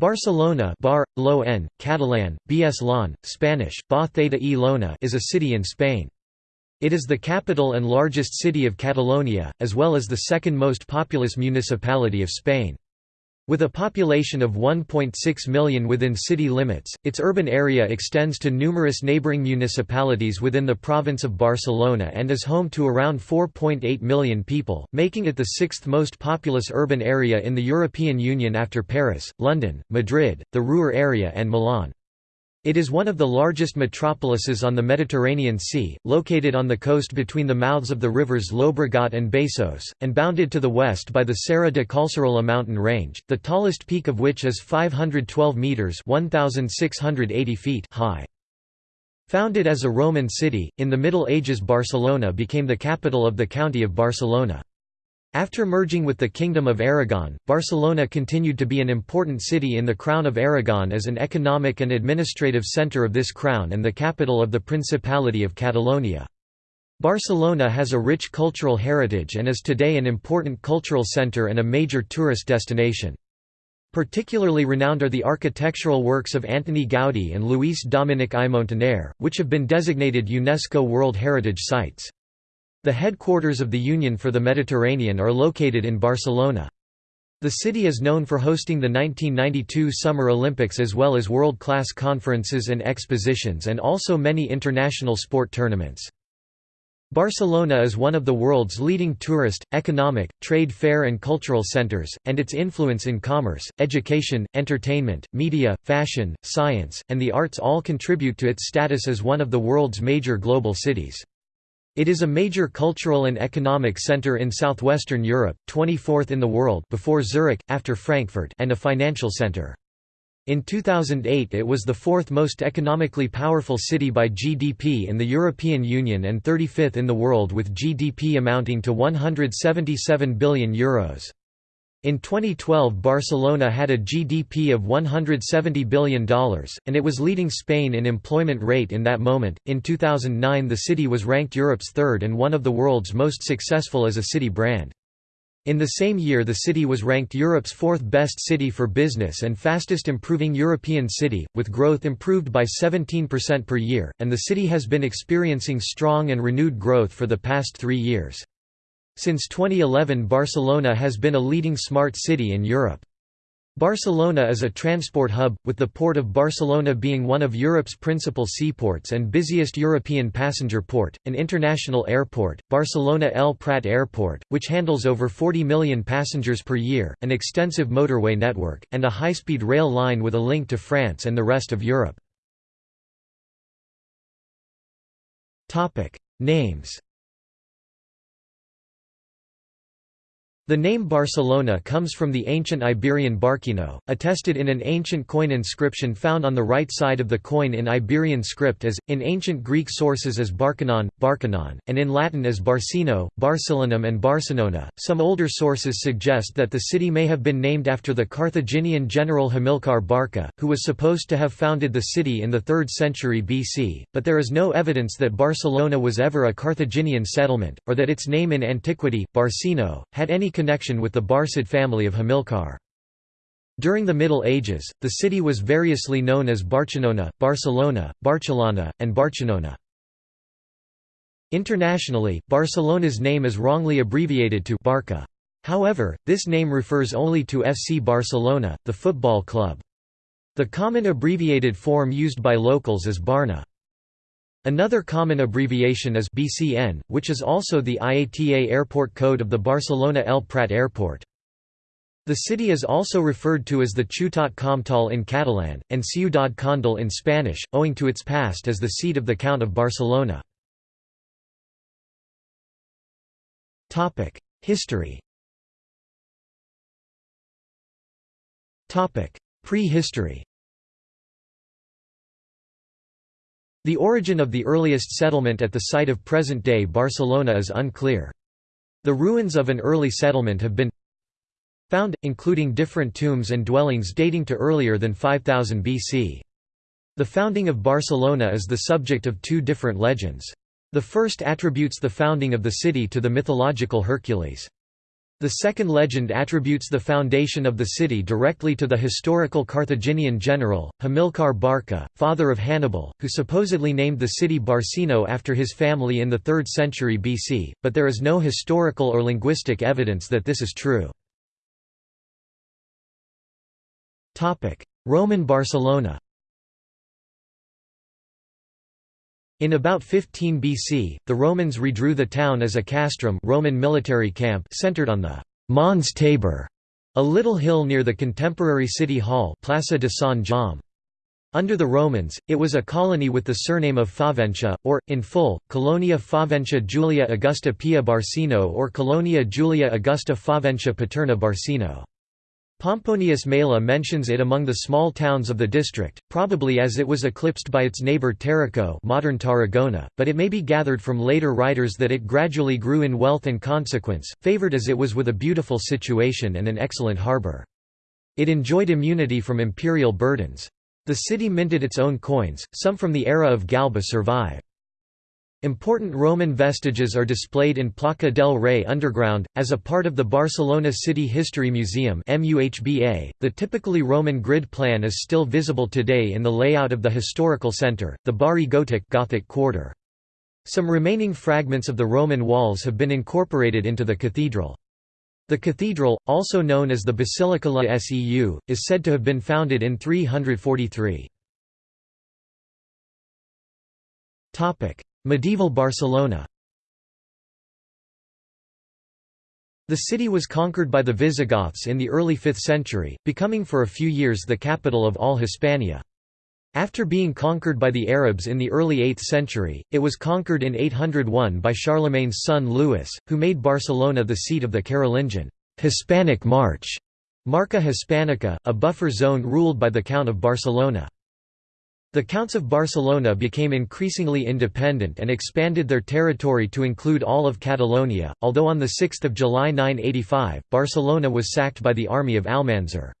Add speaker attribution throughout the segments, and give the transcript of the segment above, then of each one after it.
Speaker 1: Barcelona Bar, Lo en, Catalan, Bs Lon, Spanish, Ba Theta e Lona is a city in Spain. It is the capital and largest city of Catalonia, as well as the second most populous municipality of Spain. With a population of 1.6 million within city limits, its urban area extends to numerous neighbouring municipalities within the province of Barcelona and is home to around 4.8 million people, making it the sixth most populous urban area in the European Union after Paris, London, Madrid, the Ruhr area and Milan. It is one of the largest metropolises on the Mediterranean Sea, located on the coast between the mouths of the rivers Llobregat and Besòs, and bounded to the west by the Serra de Collserola mountain range, the tallest peak of which is 512 metres feet high. Founded as a Roman city, in the Middle Ages Barcelona became the capital of the county of Barcelona. After merging with the Kingdom of Aragon, Barcelona continued to be an important city in the Crown of Aragon as an economic and administrative centre of this crown and the capital of the Principality of Catalonia. Barcelona has a rich cultural heritage and is today an important cultural centre and a major tourist destination. Particularly renowned are the architectural works of Antoni Gaudí and Lluís Domènech i Montaner, which have been designated UNESCO World Heritage Sites. The headquarters of the Union for the Mediterranean are located in Barcelona. The city is known for hosting the 1992 Summer Olympics as well as world-class conferences and expositions and also many international sport tournaments. Barcelona is one of the world's leading tourist, economic, trade fair and cultural centers, and its influence in commerce, education, entertainment, media, fashion, science, and the arts all contribute to its status as one of the world's major global cities. It is a major cultural and economic center in southwestern Europe, 24th in the world before Zurich, after Frankfurt and a financial center. In 2008 it was the fourth most economically powerful city by GDP in the European Union and 35th in the world with GDP amounting to €177 billion. Euros. In 2012 Barcelona had a GDP of $170 billion, and it was leading Spain in employment rate in that moment. In 2009 the city was ranked Europe's third and one of the world's most successful as a city brand. In the same year the city was ranked Europe's fourth best city for business and fastest improving European city, with growth improved by 17% per year, and the city has been experiencing strong and renewed growth for the past three years. Since 2011 Barcelona has been a leading smart city in Europe. Barcelona is a transport hub, with the port of Barcelona being one of Europe's principal seaports and busiest European passenger port, an international airport, Barcelona El Prat Airport, which handles over 40 million passengers per year, an extensive motorway network, and a high-speed rail line with a link to France and the rest of Europe. Names The name Barcelona comes from the ancient Iberian Barkeno, attested in an ancient coin inscription found on the right side of the coin in Iberian script as, in ancient Greek sources as Barkanon, Barkanon, and in Latin as Barcino, Barcelonum and Barcelona. Some older sources suggest that the city may have been named after the Carthaginian general Hamilcar Barca, who was supposed to have founded the city in the 3rd century BC, but there is no evidence that Barcelona was ever a Carthaginian settlement, or that its name in antiquity, Barcino, had any connection with the Barcid family of Hamilcar. During the Middle Ages, the city was variously known as Barcelona, Barcelona, Barcelona, and Barcelona. Internationally, Barcelona's name is wrongly abbreviated to Barca. However, this name refers only to FC Barcelona, the football club. The common abbreviated form used by locals is Barna. Another common abbreviation is BCN, which is also the IATA airport code of the Barcelona El Prat airport. The city is also referred to as the Ciutat Comtal in Catalan, and Ciudad Condal in Spanish, owing to its past as the seat of the Count of Barcelona. History Prehistory The origin of the earliest settlement at the site of present-day Barcelona is unclear. The ruins of an early settlement have been found, including different tombs and dwellings dating to earlier than 5000 BC. The founding of Barcelona is the subject of two different legends. The first attributes the founding of the city to the mythological Hercules. The second legend attributes the foundation of the city directly to the historical Carthaginian general, Hamilcar Barca, father of Hannibal, who supposedly named the city Barcino after his family in the 3rd century BC, but there is no historical or linguistic evidence that this is true. Roman Barcelona In about 15 BC, the Romans redrew the town as a castrum Roman military camp centered on the Mons Tabor, a little hill near the contemporary city hall Plaza de San Jaume. Under the Romans, it was a colony with the surname of Faventia, or, in full, Colonia Faventia Julia Augusta Pia Barcino or Colonia Julia Augusta Faventia Paterna Barcino. Pomponius Mela mentions it among the small towns of the district, probably as it was eclipsed by its neighbour Tarraco modern Tarragona, but it may be gathered from later writers that it gradually grew in wealth and consequence, favoured as it was with a beautiful situation and an excellent harbour. It enjoyed immunity from imperial burdens. The city minted its own coins, some from the era of Galba survive. Important Roman vestiges are displayed in Placa del Rey underground, as a part of the Barcelona City History Museum the typically Roman grid plan is still visible today in the layout of the historical centre, the Barri Gotic Gothic quarter. Some remaining fragments of the Roman walls have been incorporated into the cathedral. The cathedral, also known as the Basilica la Seu, is said to have been founded in 343. Medieval Barcelona The city was conquered by the Visigoths in the early 5th century, becoming for a few years the capital of all Hispania. After being conquered by the Arabs in the early 8th century, it was conquered in 801 by Charlemagne's son Louis, who made Barcelona the seat of the Carolingian Hispanic March, Marca Hispanica, a buffer zone ruled by the Count of Barcelona. The Counts of Barcelona became increasingly independent and expanded their territory to include all of Catalonia, although on 6 July 985, Barcelona was sacked by the army of Almanzor.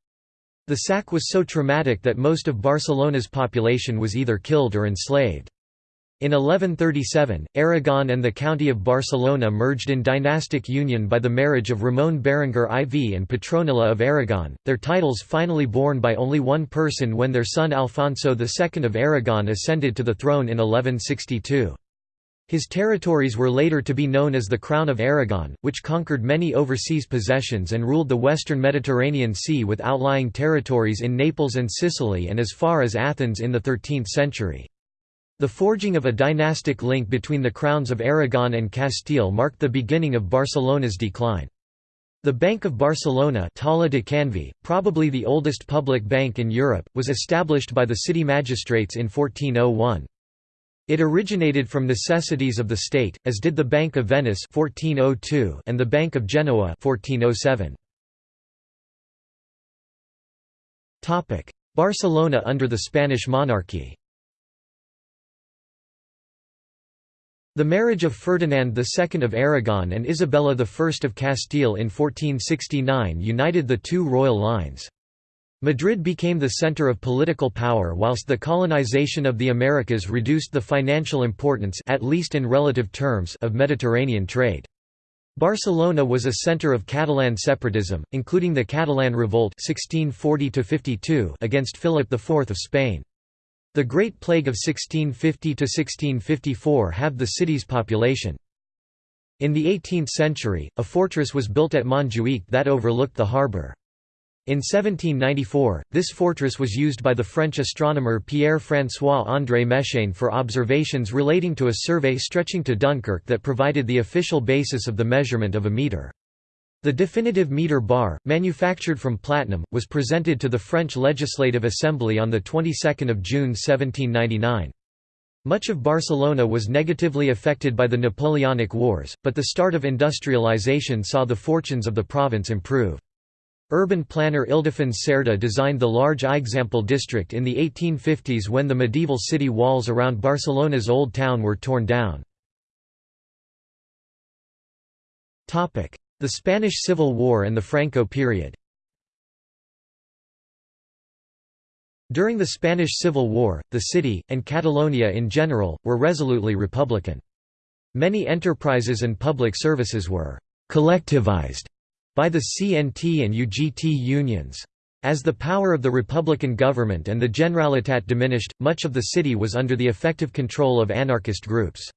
Speaker 1: The sack was so traumatic that most of Barcelona's population was either killed or enslaved. In 1137, Aragon and the County of Barcelona merged in dynastic union by the marriage of Ramon Berenguer IV and Petronilla of Aragon, their titles finally borne by only one person when their son Alfonso II of Aragon ascended to the throne in 1162. His territories were later to be known as the Crown of Aragon, which conquered many overseas possessions and ruled the western Mediterranean Sea with outlying territories in Naples and Sicily and as far as Athens in the 13th century. The forging of a dynastic link between the crowns of Aragon and Castile marked the beginning of Barcelona's decline. The Bank of Barcelona Taula de Canvi, probably the oldest public bank in Europe, was established by the city magistrates in 1401. It originated from necessities of the state, as did the Bank of Venice 1402 and the Bank of Genoa 1407. Barcelona under the Spanish monarchy The marriage of Ferdinand II of Aragon and Isabella I of Castile in 1469 united the two royal lines. Madrid became the center of political power whilst the colonization of the Americas reduced the financial importance at least in relative terms of Mediterranean trade. Barcelona was a center of Catalan separatism, including the Catalan Revolt 1640 against Philip IV of Spain. The Great Plague of 1650–1654 halved the city's population. In the 18th century, a fortress was built at Montjuïc that overlooked the harbour. In 1794, this fortress was used by the French astronomer Pierre-François-André Méchain for observations relating to a survey stretching to Dunkirk that provided the official basis of the measurement of a metre. The definitive meter bar, manufactured from platinum, was presented to the French Legislative Assembly on the 22nd of June 1799. Much of Barcelona was negatively affected by the Napoleonic Wars, but the start of industrialization saw the fortunes of the province improve. Urban planner Ildefons Cerdà designed the large Eixample district in the 1850s when the medieval city walls around Barcelona's old town were torn down. The Spanish Civil War and the Franco period During the Spanish Civil War, the city, and Catalonia in general, were resolutely republican. Many enterprises and public services were «collectivized» by the CNT and UGT unions. As the power of the Republican government and the Generalitat diminished, much of the city was under the effective control of anarchist groups.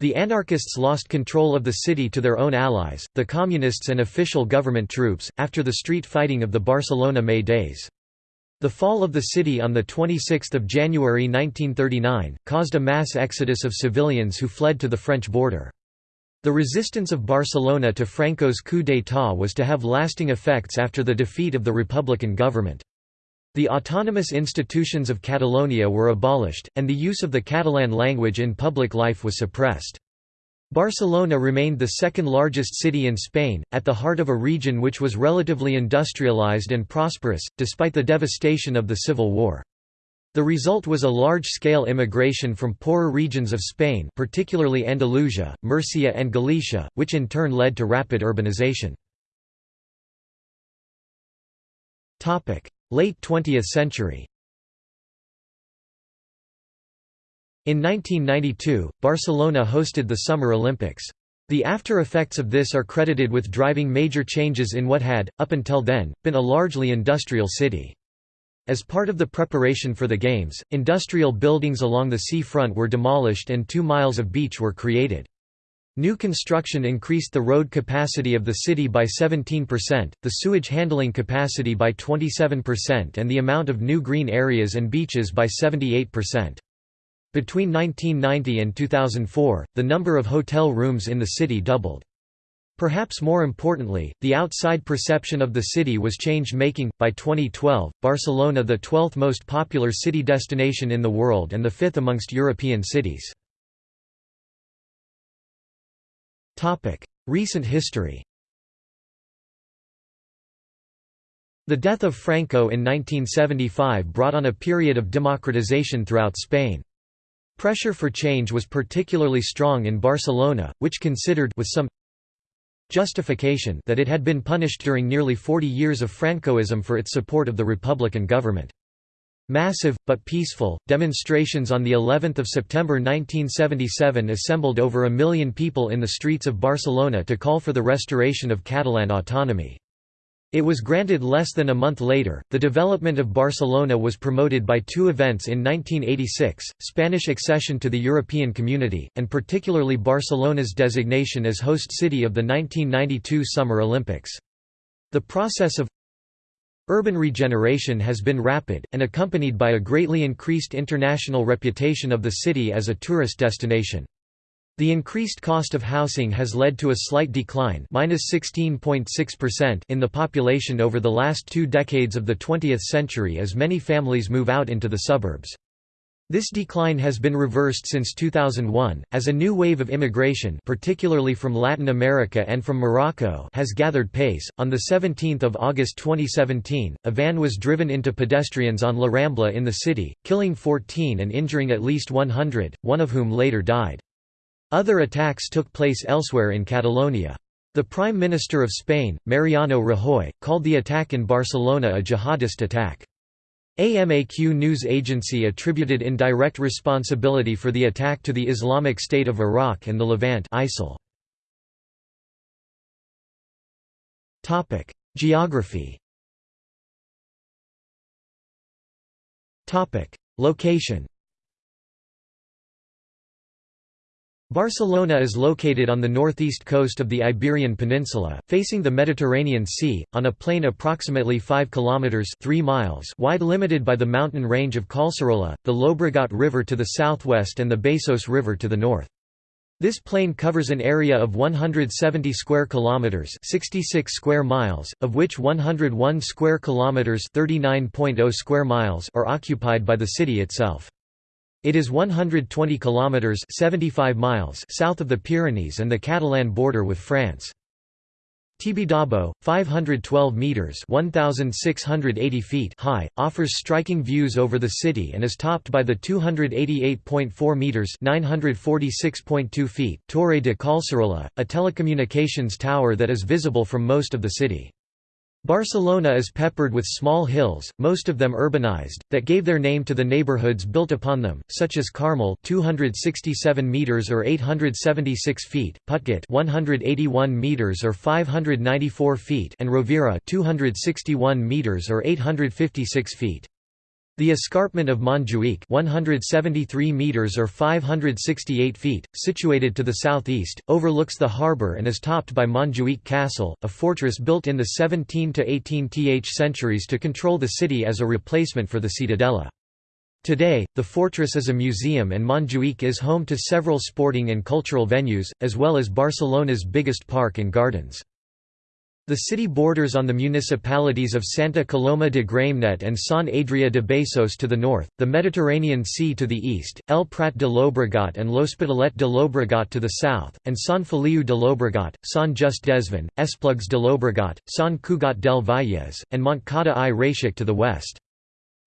Speaker 1: The anarchists lost control of the city to their own allies, the communists and official government troops, after the street fighting of the Barcelona May days. The fall of the city on 26 January 1939, caused a mass exodus of civilians who fled to the French border. The resistance of Barcelona to Franco's coup d'état was to have lasting effects after the defeat of the Republican government. The autonomous institutions of Catalonia were abolished, and the use of the Catalan language in public life was suppressed. Barcelona remained the second largest city in Spain, at the heart of a region which was relatively industrialized and prosperous, despite the devastation of the Civil War. The result was a large-scale immigration from poorer regions of Spain particularly Andalusia, Murcia and Galicia, which in turn led to rapid urbanization. Late 20th century In 1992, Barcelona hosted the Summer Olympics. The after effects of this are credited with driving major changes in what had, up until then, been a largely industrial city. As part of the preparation for the Games, industrial buildings along the sea front were demolished and two miles of beach were created. New construction increased the road capacity of the city by 17%, the sewage handling capacity by 27% and the amount of new green areas and beaches by 78%. Between 1990 and 2004, the number of hotel rooms in the city doubled. Perhaps more importantly, the outside perception of the city was change making. By 2012, Barcelona the 12th most popular city destination in the world and the fifth amongst European cities. Recent history The death of Franco in 1975 brought on a period of democratization throughout Spain. Pressure for change was particularly strong in Barcelona, which considered with some justification that it had been punished during nearly 40 years of Francoism for its support of the Republican government. Massive, but peaceful, demonstrations on the 11th of September 1977 assembled over a million people in the streets of Barcelona to call for the restoration of Catalan autonomy. It was granted less than a month later. The development of Barcelona was promoted by two events in 1986 Spanish accession to the European Community, and particularly Barcelona's designation as host city of the 1992 Summer Olympics. The process of Urban regeneration has been rapid, and accompanied by a greatly increased international reputation of the city as a tourist destination. The increased cost of housing has led to a slight decline in the population over the last two decades of the 20th century as many families move out into the suburbs. This decline has been reversed since 2001, as a new wave of immigration particularly from Latin America and from Morocco has gathered pace. On 17 August 2017, a van was driven into pedestrians on La Rambla in the city, killing 14 and injuring at least 100, one of whom later died. Other attacks took place elsewhere in Catalonia. The Prime Minister of Spain, Mariano Rajoy, called the attack in Barcelona a jihadist attack. AMAQ news agency attributed indirect responsibility for the attack to the Islamic State of Iraq and the Levant ISIL. Topic: Geography. Topic: Location. Barcelona is located on the northeast coast of the Iberian Peninsula, facing the Mediterranean Sea, on a plain approximately 5 kilometers 3 miles wide limited by the mountain range of Collserola, the Llobregat River to the southwest and the Besòs River to the north. This plain covers an area of 170 square kilometers, 66 square miles, of which 101 square kilometers, 39.0 square miles are occupied by the city itself. It is 120 kilometers 75 miles south of the Pyrenees and the Catalan border with France. Tibidabo, 512 meters (1680 feet) high, offers striking views over the city and is topped by the 288.4 meters (946.2 feet) Torre de Collserola, a telecommunications tower that is visible from most of the city. Barcelona is peppered with small hills, most of them urbanized, that gave their name to the neighborhoods built upon them, such as Carmel 267 meters or 876 feet, Putget 181 meters or 594 feet, and Rovira 261 meters or 856 feet. The escarpment of Montjuïc 173 meters or 568 feet, situated to the southeast, overlooks the harbour and is topped by Montjuïc Castle, a fortress built in the 17 to 18th centuries to control the city as a replacement for the Ciutadella. Today, the fortress is a museum and Montjuïc is home to several sporting and cultural venues, as well as Barcelona's biggest park and gardens. The city borders on the municipalities of Santa Coloma de Gramenet and Sant Adrià de Besòs to the north, the Mediterranean Sea to the east, El Prat de Llobregat and L'Hospitalet de Llobregat to the south, and Sant Feliu de Llobregat, Sant Just Desvern, Esplugues de Llobregat, Sant Cugat del Vallès, and Montcada i Reixac to the west.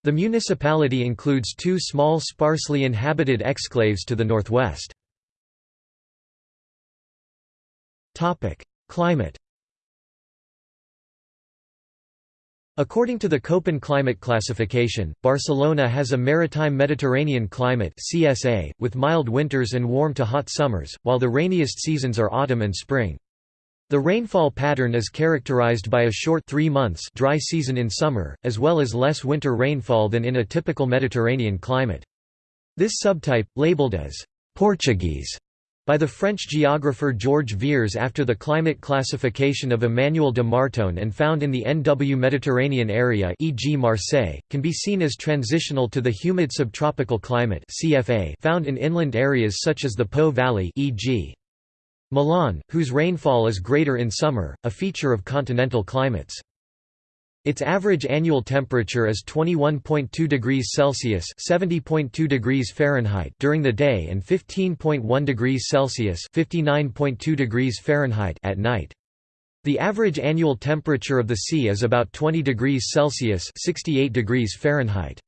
Speaker 1: The municipality includes two small sparsely inhabited exclaves to the northwest. Climate According to the Köppen climate classification, Barcelona has a maritime Mediterranean climate CSA, with mild winters and warm to hot summers, while the rainiest seasons are autumn and spring. The rainfall pattern is characterized by a short three months dry season in summer, as well as less winter rainfall than in a typical Mediterranean climate. This subtype, labeled as Portuguese by the French geographer Georges Vièrs after the climate classification of Emmanuel de Martonne and found in the NW Mediterranean area e.g. Marseille, can be seen as transitional to the humid subtropical climate CFA found in inland areas such as the Po Valley e.g. Milan, whose rainfall is greater in summer, a feature of continental climates. Its average annual temperature is 21.2 degrees Celsius (70.2 degrees Fahrenheit) during the day and 15.1 degrees Celsius (59.2 degrees Fahrenheit) at night. The average annual temperature of the sea is about 20 degrees Celsius (68 degrees Fahrenheit).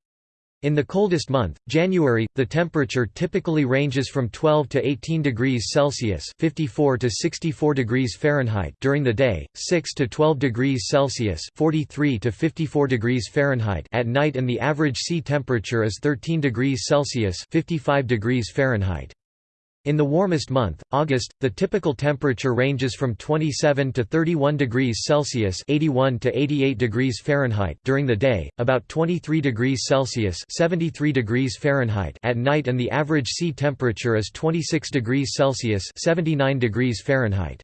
Speaker 1: In the coldest month, January, the temperature typically ranges from 12 to 18 degrees Celsius (54 to 64 degrees Fahrenheit) during the day, 6 to 12 degrees Celsius (43 to 54 degrees Fahrenheit) at night, and the average sea temperature is 13 degrees Celsius (55 degrees Fahrenheit). In the warmest month, August, the typical temperature ranges from 27 to 31 degrees Celsius (81 to 88 degrees Fahrenheit) during the day, about 23 degrees Celsius (73 degrees Fahrenheit) at night, and the average sea temperature is 26 degrees Celsius (79 degrees Fahrenheit).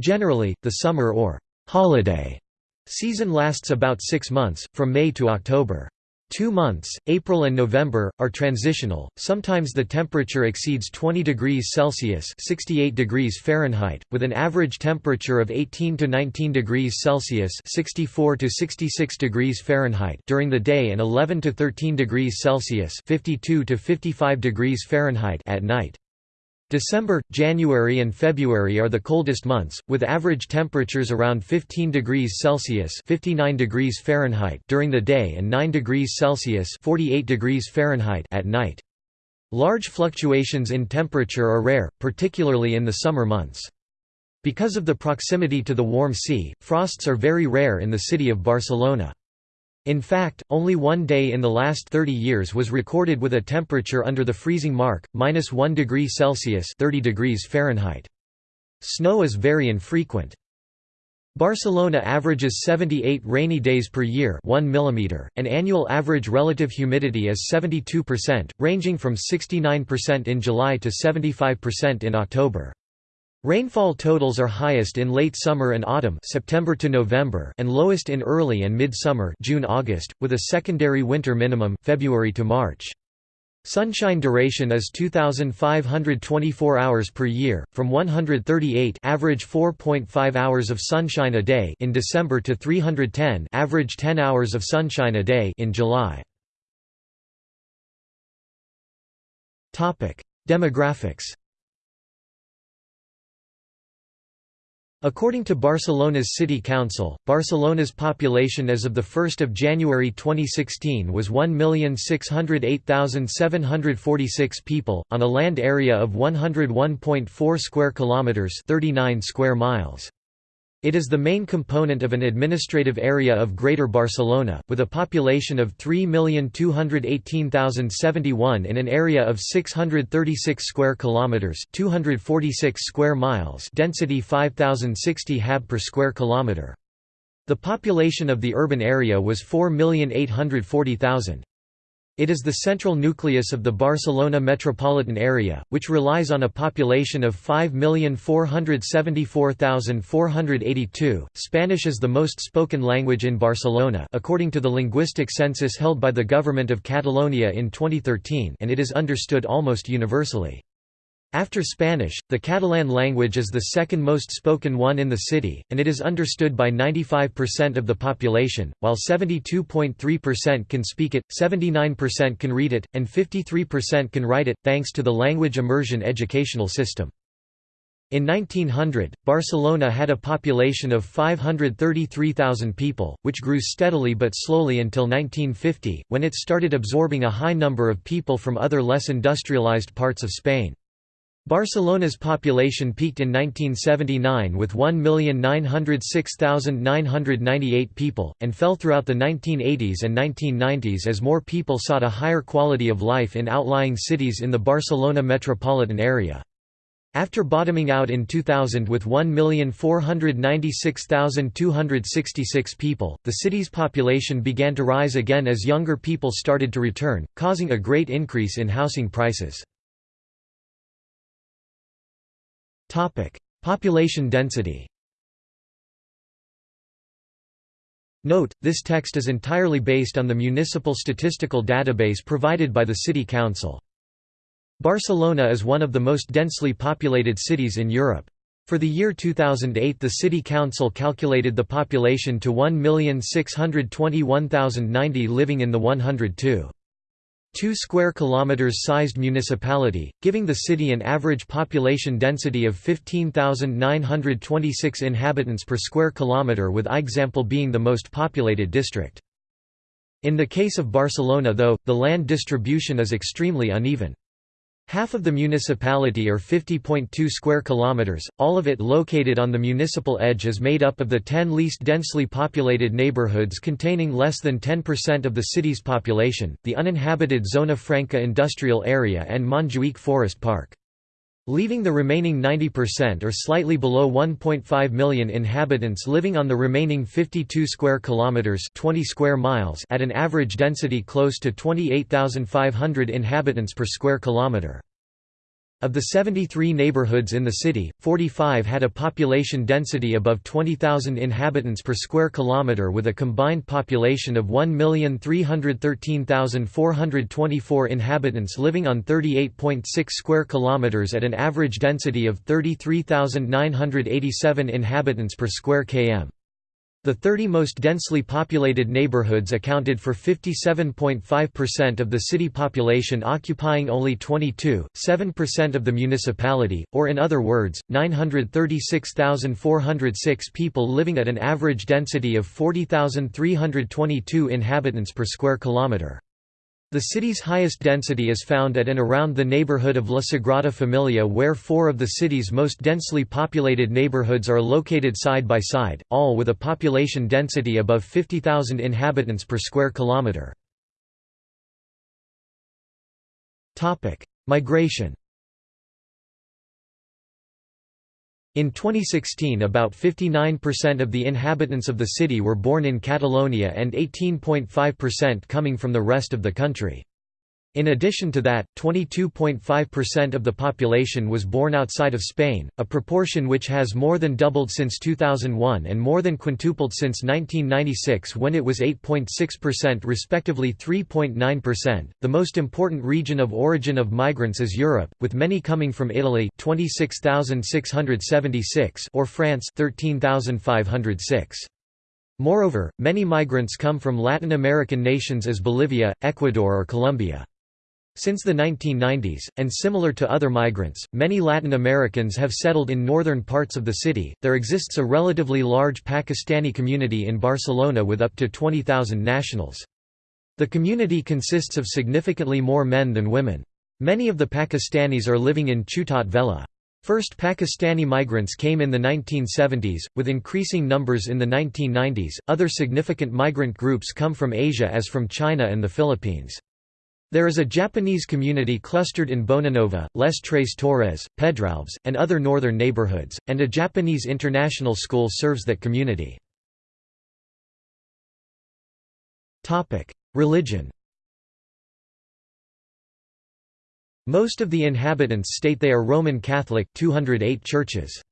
Speaker 1: Generally, the summer or holiday season lasts about 6 months, from May to October. Two months, April and November, are transitional. Sometimes the temperature exceeds 20 degrees Celsius (68 degrees Fahrenheit), with an average temperature of 18 to 19 degrees Celsius (64 to 66 degrees Fahrenheit) during the day and 11 to 13 degrees Celsius (52 to 55 degrees Fahrenheit) at night. December, January and February are the coldest months, with average temperatures around 15 degrees Celsius 59 degrees Fahrenheit during the day and 9 degrees Celsius 48 degrees Fahrenheit at night. Large fluctuations in temperature are rare, particularly in the summer months. Because of the proximity to the warm sea, frosts are very rare in the city of Barcelona. In fact, only one day in the last 30 years was recorded with a temperature under the freezing mark, minus 1 degree Celsius 30 degrees Fahrenheit. Snow is very infrequent. Barcelona averages 78 rainy days per year 1 mm, and annual average relative humidity is 72%, ranging from 69% in July to 75% in October. Rainfall totals are highest in late summer and autumn September to November and lowest in early and mid-summer June-August, with a secondary winter minimum February to March. Sunshine duration is 2524 hours per year, from 138 average 4.5 hours of sunshine a day in December to 310 average 10 hours of sunshine a day in July. Topic: Demographics According to Barcelona's City Council, Barcelona's population as of 1 January 2016 was 1,608,746 people, on a land area of 101.4 square kilometres 39 square miles. It is the main component of an administrative area of Greater Barcelona, with a population of 3,218,071 in an area of 636 square kilometers (246 square miles), density 5060 hab per square kilometer. The population of the urban area was 4,840,000. It is the central nucleus of the Barcelona metropolitan area, which relies on a population of 5,474,482. Spanish is the most spoken language in Barcelona according to the linguistic census held by the government of Catalonia in 2013 and it is understood almost universally. After Spanish, the Catalan language is the second most spoken one in the city, and it is understood by 95% of the population, while 72.3% can speak it, 79% can read it, and 53% can write it, thanks to the language immersion educational system. In 1900, Barcelona had a population of 533,000 people, which grew steadily but slowly until 1950, when it started absorbing a high number of people from other less industrialized parts of Spain. Barcelona's population peaked in 1979 with 1,906,998 people, and fell throughout the 1980s and 1990s as more people sought a higher quality of life in outlying cities in the Barcelona metropolitan area. After bottoming out in 2000 with 1,496,266 people, the city's population began to rise again as younger people started to return, causing a great increase in housing prices. Population density Note, this text is entirely based on the municipal statistical database provided by the City Council. Barcelona is one of the most densely populated cities in Europe. For the year 2008 the City Council calculated the population to 1,621,090 living in the 102. 2 square kilometers sized municipality, giving the city an average population density of 15,926 inhabitants per square kilometer with Eixample being the most populated district. In the case of Barcelona though, the land distribution is extremely uneven. Half of the municipality or 50.2 square kilometers, all of it located on the municipal edge is made up of the 10 least densely populated neighborhoods containing less than 10% of the city's population, the uninhabited Zona Franca industrial area and Montjuïc Forest Park. Leaving the remaining 90% or slightly below 1.5 million inhabitants living on the remaining 52 square kilometers 20 square miles at an average density close to 28,500 inhabitants per square kilometer. Of the 73 neighborhoods in the city, 45 had a population density above 20,000 inhabitants per square kilometer with a combined population of 1,313,424 inhabitants living on 38.6 square kilometers at an average density of 33,987 inhabitants per square km. The 30 most densely populated neighborhoods accounted for 57.5% of the city population occupying only 22.7% of the municipality, or in other words, 936,406 people living at an average density of 40,322 inhabitants per square kilometre. The city's highest density is found at and around the neighborhood of La Sagrada Familia where four of the city's most densely populated neighborhoods are located side by side, all with a population density above 50,000 inhabitants per square kilometre. Migration In 2016 about 59% of the inhabitants of the city were born in Catalonia and 18.5% coming from the rest of the country. In addition to that, 22.5% of the population was born outside of Spain, a proportion which has more than doubled since 2001 and more than quintupled since 1996 when it was 8.6% respectively 3.9%. The most important region of origin of migrants is Europe, with many coming from Italy 26,676 or France 13,506. Moreover, many migrants come from Latin American nations as Bolivia, Ecuador or Colombia. Since the 1990s, and similar to other migrants, many Latin Americans have settled in northern parts of the city. There exists a relatively large Pakistani community in Barcelona with up to 20,000 nationals. The community consists of significantly more men than women. Many of the Pakistanis are living in Ciutat Vella. First Pakistani migrants came in the 1970s, with increasing numbers in the 1990s. Other significant migrant groups come from Asia as from China and the Philippines. There is a Japanese community clustered in Bonanova, Les Tres Torres, Pedralbes, and other northern neighborhoods, and a Japanese international school serves that community. Religion Most of the inhabitants state they are Roman Catholic 208 churches.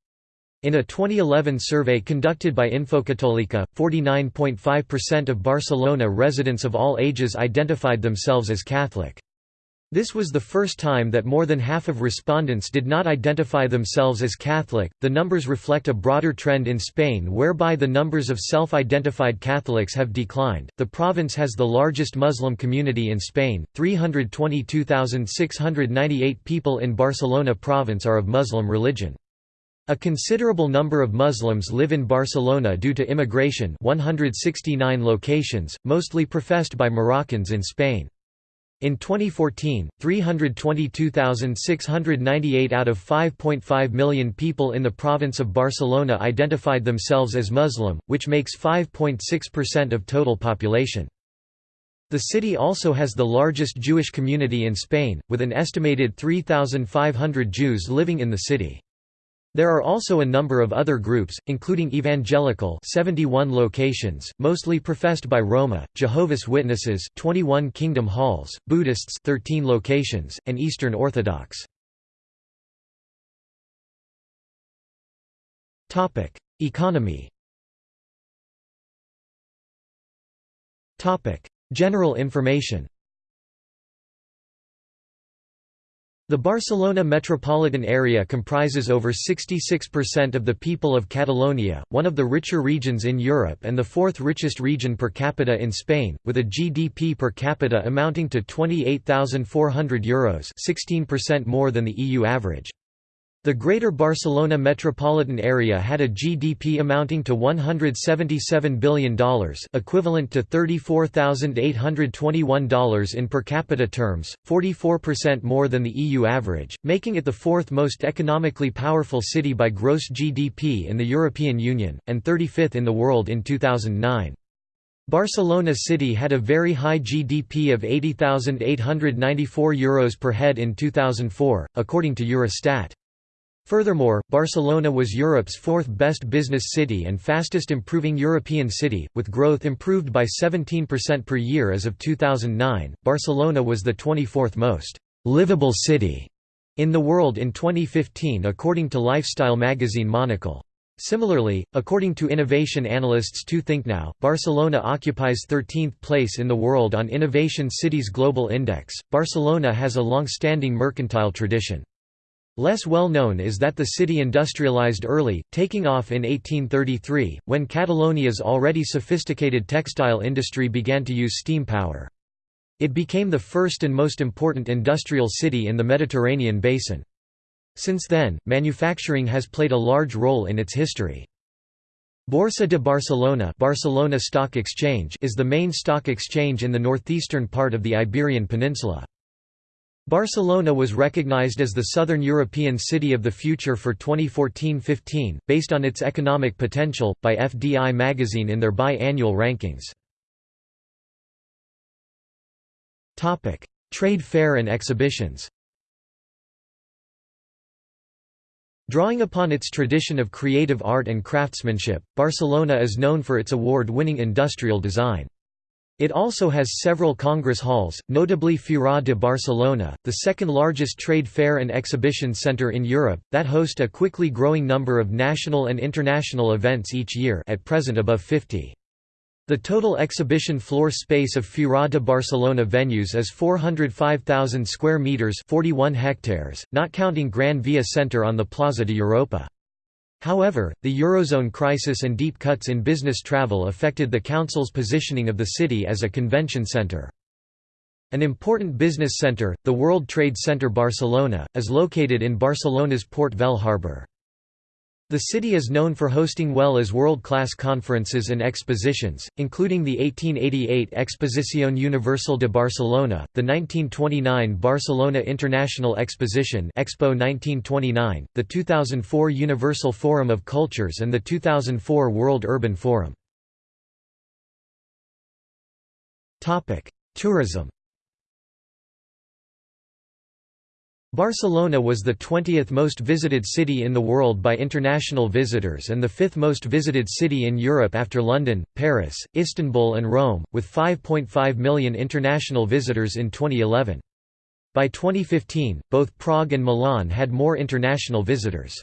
Speaker 1: In a 2011 survey conducted by Infocatolica, 49.5% of Barcelona residents of all ages identified themselves as Catholic. This was the first time that more than half of respondents did not identify themselves as Catholic. The numbers reflect a broader trend in Spain whereby the numbers of self identified Catholics have declined. The province has the largest Muslim community in Spain 322,698 people in Barcelona province are of Muslim religion. A considerable number of Muslims live in Barcelona due to immigration 169 locations, mostly professed by Moroccans in Spain. In 2014, 322,698 out of 5.5 million people in the province of Barcelona identified themselves as Muslim, which makes 5.6% of total population. The city also has the largest Jewish community in Spain, with an estimated 3,500 Jews living in the city. There are also a number of other groups, including Evangelical 71 locations, mostly professed by Roma, Jehovah's Witnesses 21 Kingdom Halls, Buddhists 13 locations, and Eastern Orthodox. Economy General information The Barcelona metropolitan area comprises over 66% of the people of Catalonia, one of the richer regions in Europe and the fourth richest region per capita in Spain, with a GDP per capita amounting to €28,400 Euros 16% more than the EU average. The Greater Barcelona metropolitan area had a GDP amounting to $177 billion equivalent to $34,821 in per capita terms, 44% more than the EU average, making it the fourth most economically powerful city by gross GDP in the European Union, and 35th in the world in 2009. Barcelona city had a very high GDP of €80,894 per head in 2004, according to Eurostat. Furthermore, Barcelona was Europe's fourth best business city and fastest improving European city, with growth improved by 17% per year as of 2009. Barcelona was the 24th most livable city in the world in 2015 according to lifestyle magazine Monocle. Similarly, according to innovation analysts 2thinknow, Barcelona occupies 13th place in the world on Innovation Cities Global Index. Barcelona has a long-standing mercantile tradition. Less well known is that the city industrialized early, taking off in 1833, when Catalonia's already sophisticated textile industry began to use steam power. It became the first and most important industrial city in the Mediterranean basin. Since then, manufacturing has played a large role in its history. Borsa de Barcelona, Barcelona Stock Exchange is the main stock exchange in the northeastern part of the Iberian Peninsula. Barcelona was recognized as the Southern European City of the Future for 2014-15, based on its economic potential, by FDI magazine in their bi-annual rankings. Trade fair and exhibitions Drawing upon its tradition of creative art and craftsmanship, Barcelona is known for its award-winning industrial design. It also has several congress halls, notably Fira de Barcelona, the second largest trade fair and exhibition center in Europe, that host a quickly growing number of national and international events each year at present above 50. The total exhibition floor space of Fira de Barcelona venues is 405,000 square meters, 41 hectares, not counting Gran Via Center on the Plaza de Europa. However, the Eurozone crisis and deep cuts in business travel affected the Council's positioning of the city as a convention center. An important business center, the World Trade Center Barcelona, is located in Barcelona's Port Vell harbour. The city is known for hosting well as world-class conferences and expositions, including the 1888 Exposición Universal de Barcelona, the 1929 Barcelona International Exposition Expo 1929, the 2004 Universal Forum of Cultures and the 2004 World Urban Forum. Tourism Barcelona was the 20th most visited city in the world by international visitors and the fifth most visited city in Europe after London, Paris, Istanbul and Rome, with 5.5 million international visitors in 2011. By 2015, both Prague and Milan had more international visitors.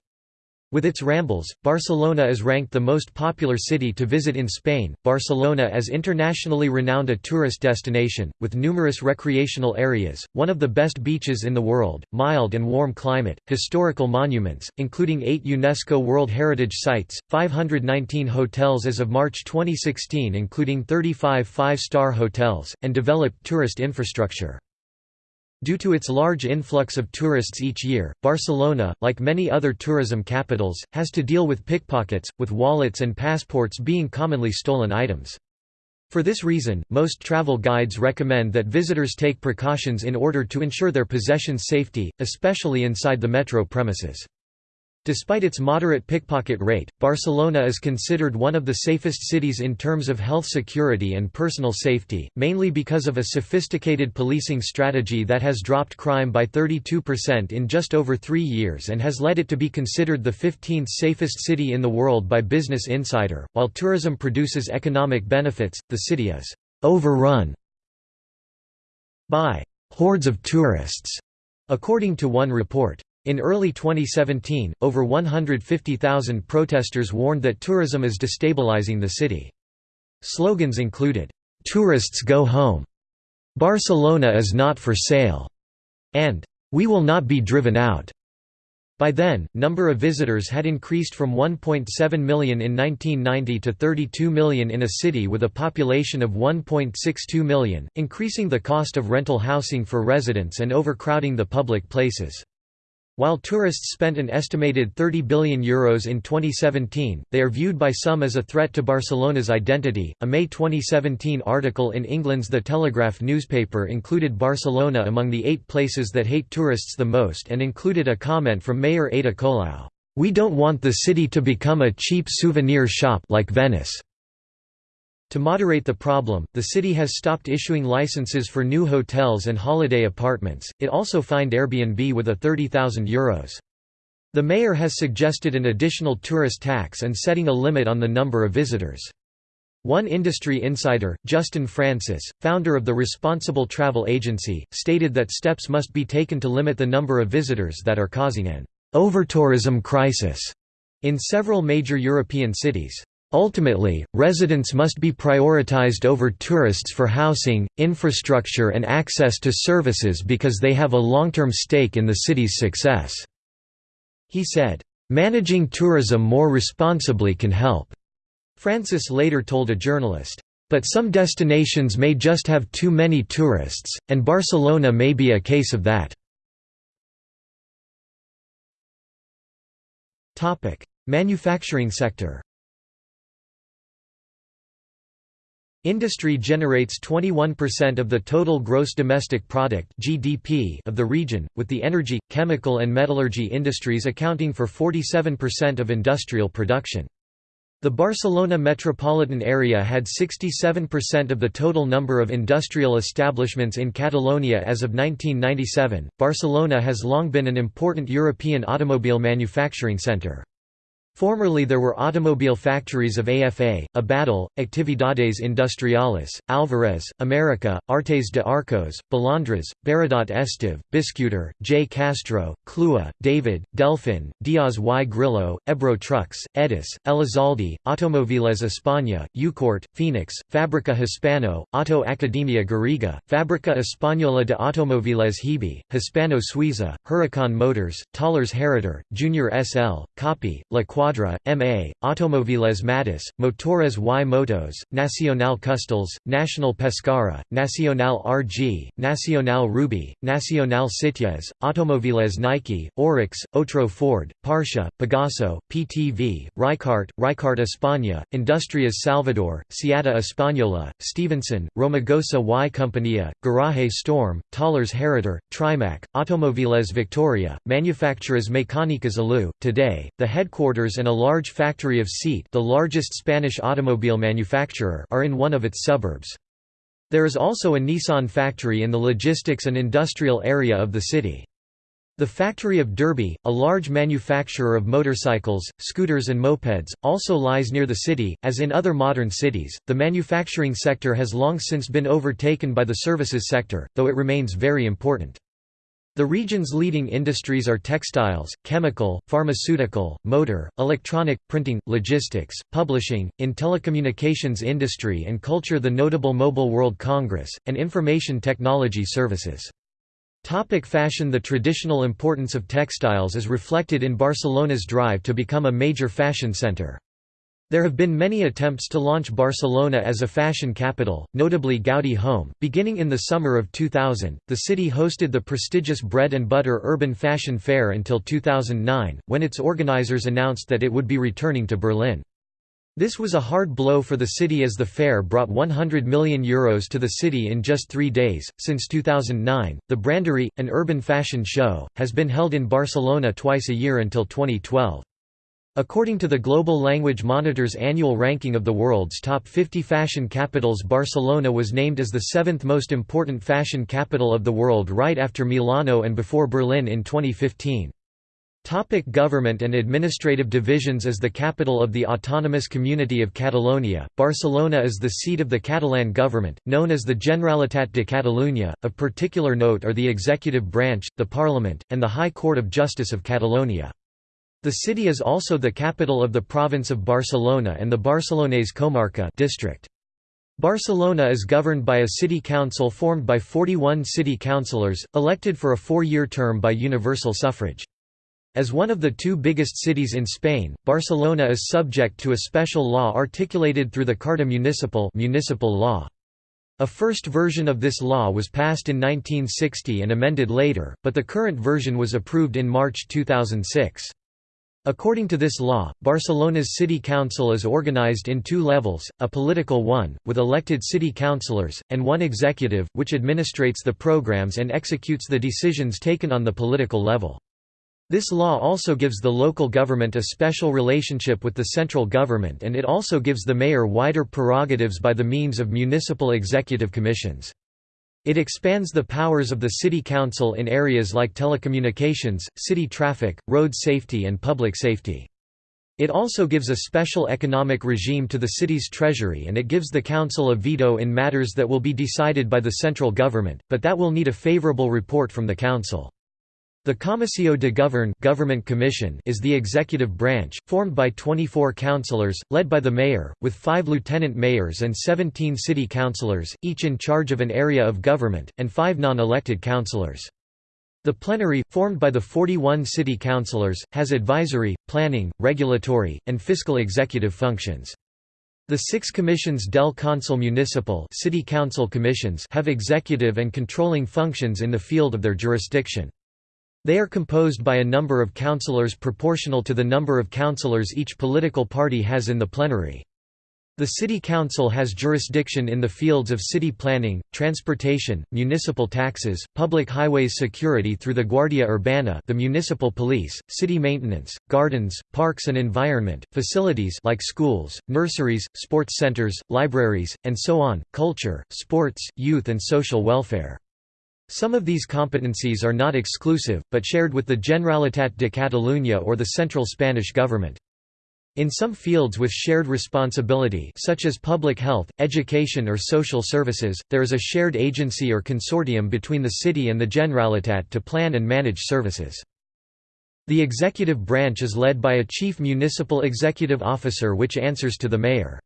Speaker 1: With its rambles, Barcelona is ranked the most popular city to visit in Spain. Barcelona is internationally renowned a tourist destination, with numerous recreational areas, one of the best beaches in the world, mild and warm climate, historical monuments, including eight UNESCO World Heritage Sites, 519 hotels as of March 2016, including 35 five star hotels, and developed tourist infrastructure. Due to its large influx of tourists each year, Barcelona, like many other tourism capitals, has to deal with pickpockets, with wallets and passports being commonly stolen items. For this reason, most travel guides recommend that visitors take precautions in order to ensure their possessions' safety, especially inside the metro premises. Despite its moderate pickpocket rate, Barcelona is considered one of the safest cities in terms of health security and personal safety, mainly because of a sophisticated policing strategy that has dropped crime by 32% in just over three years and has led it to be considered the 15th safest city in the world by Business Insider. While tourism produces economic benefits, the city is overrun by hordes of tourists, according to one report. In early 2017, over 150,000 protesters warned that tourism is destabilizing the city. Slogans included, "'Tourists go home'", "'Barcelona is not for sale'", and "'We will not be driven out'". By then, number of visitors had increased from 1.7 million in 1990 to 32 million in a city with a population of 1.62 million, increasing the cost of rental housing for residents and overcrowding the public places. While tourists spent an estimated €30 billion Euros in 2017, they are viewed by some as a threat to Barcelona's identity. A May 2017 article in England's The Telegraph newspaper included Barcelona among the eight places that hate tourists the most and included a comment from Mayor Ada Colau, We don't want the city to become a cheap souvenir shop like Venice. To moderate the problem, the city has stopped issuing licenses for new hotels and holiday apartments. It also fined Airbnb with a €30,000. The mayor has suggested an additional tourist tax and setting a limit on the number of visitors. One industry insider, Justin Francis, founder of the Responsible Travel Agency, stated that steps must be taken to limit the number of visitors that are causing an overtourism crisis in several major European cities. Ultimately, residents must be prioritized over tourists for housing, infrastructure and access to services because they have a long-term stake in the city's success." He said, "...managing tourism more responsibly can help." Francis later told a journalist, "...but some destinations may just have too many tourists, and Barcelona may be a case of that." Manufacturing sector Industry generates 21% of the total gross domestic product (GDP) of the region, with the energy, chemical and metallurgy industries accounting for 47% of industrial production. The Barcelona metropolitan area had 67% of the total number of industrial establishments in Catalonia as of 1997. Barcelona has long been an important European automobile manufacturing centre. Formerly there were automobile factories of AFA, Abadal, Actividades Industriales, Alvarez, America, Artes de Arcos, Balandras, Baradat Esteve, Biscuter, J. Castro, Clua, David, Delfin, Diaz y Grillo, Ebro Trucks, Edis, Elizalde, Automoviles España, Eucort, Phoenix, Fábrica Hispano, Auto Academia Garriga, Fábrica Española de Automóviles Hebe, Hispano Suiza, Huracan Motors, Talleres Hereter, Junior SL, Kapi, La Cuadra M.A., Automoviles Matas, Motores y Motos, Nacional Custels, Nacional Pescara, Nacional RG, Nacional Ruby, Nacional Sitges, Automoviles Nike, Oryx, Otro Ford, Parsha, Pegaso, PTV, Ricart, Ricart España, Industrias Salvador, Siata Española, Stevenson, Romagosa y Compañía, Garaje Storm, Talleres Hereter, Trimak, Automoviles Victoria, Manufacturas Mecánicas Aleu. Today, the headquarters and a large factory of Seat the largest Spanish automobile manufacturer are in one of its suburbs. There is also a Nissan factory in the logistics and industrial area of the city. The factory of Derbi, a large manufacturer of motorcycles, scooters, and mopeds, also lies near the city. As in other modern cities, the manufacturing sector has long since been overtaken by the services sector, though it remains very important. The region's leading industries are textiles, chemical, pharmaceutical, motor, electronic, printing, logistics, publishing, in telecommunications industry and culture the notable Mobile World Congress, and information technology services. Topic fashion The traditional importance of textiles is reflected in Barcelona's drive to become a major fashion center. There have been many attempts to launch Barcelona as a fashion capital, notably Gaudi Home. Beginning in the summer of 2000, the city hosted the prestigious Bread and Butter Urban Fashion Fair until 2009, when its organizers announced that it would be returning to Berlin. This was a hard blow for the city as the fair brought €100 million Euros to the city in just three days. Since 2009, the Brandery, an urban fashion show, has been held in Barcelona twice a year until 2012. According to the Global Language Monitor's annual ranking of the world's top 50 fashion capitals Barcelona was named as the seventh most important fashion capital of the world right after Milano and before Berlin in 2015. Topic government and administrative divisions As the capital of the autonomous community of Catalonia, Barcelona is the seat of the Catalan government, known as the Generalitat de Catalunya. Of particular note are the executive branch, the parliament, and the High Court of Justice of Catalonia. The city is also the capital of the province of Barcelona and the Barcelonès Comarca district. Barcelona is governed by a city council formed by 41 city councillors, elected for a four-year term by universal suffrage. As one of the two biggest cities in Spain, Barcelona is subject to a special law articulated through the Carta Municipal municipal law. A first version of this law was passed in 1960 and amended later, but the current version was approved in March 2006. According to this law, Barcelona's city council is organized in two levels, a political one, with elected city councillors, and one executive, which administrates the programs and executes the decisions taken on the political level. This law also gives the local government a special relationship with the central government and it also gives the mayor wider prerogatives by the means of municipal executive commissions. It expands the powers of the city council in areas like telecommunications, city traffic, road safety and public safety. It also gives a special economic regime to the city's treasury and it gives the council a veto in matters that will be decided by the central government, but that will need a favorable report from the council. The Comissió de Govern government commission is the executive branch, formed by 24 councillors, led by the mayor, with five lieutenant mayors and 17 city councillors, each in charge of an area of government, and five non-elected councillors. The plenary, formed by the 41 city councillors, has advisory, planning, regulatory, and fiscal executive functions. The six commissions del Consell Municipal city council commissions have executive and controlling functions in the field of their jurisdiction. They are composed by a number of councillors proportional to the number of councillors each political party has in the plenary. The City Council has jurisdiction in the fields of city planning, transportation, municipal taxes, public highways security through the Guardia Urbana the municipal police, city maintenance, gardens, parks and environment, facilities like schools, nurseries, sports centers, libraries, and so on, culture, sports, youth and social welfare. Some of these competencies are not exclusive, but shared with the Generalitat de Catalunya or the central Spanish government. In some fields with shared responsibility such as public health, education or social services, there is a shared agency or consortium between the city and the Generalitat to plan and manage services. The executive branch is led by a chief municipal executive officer which answers to the mayor.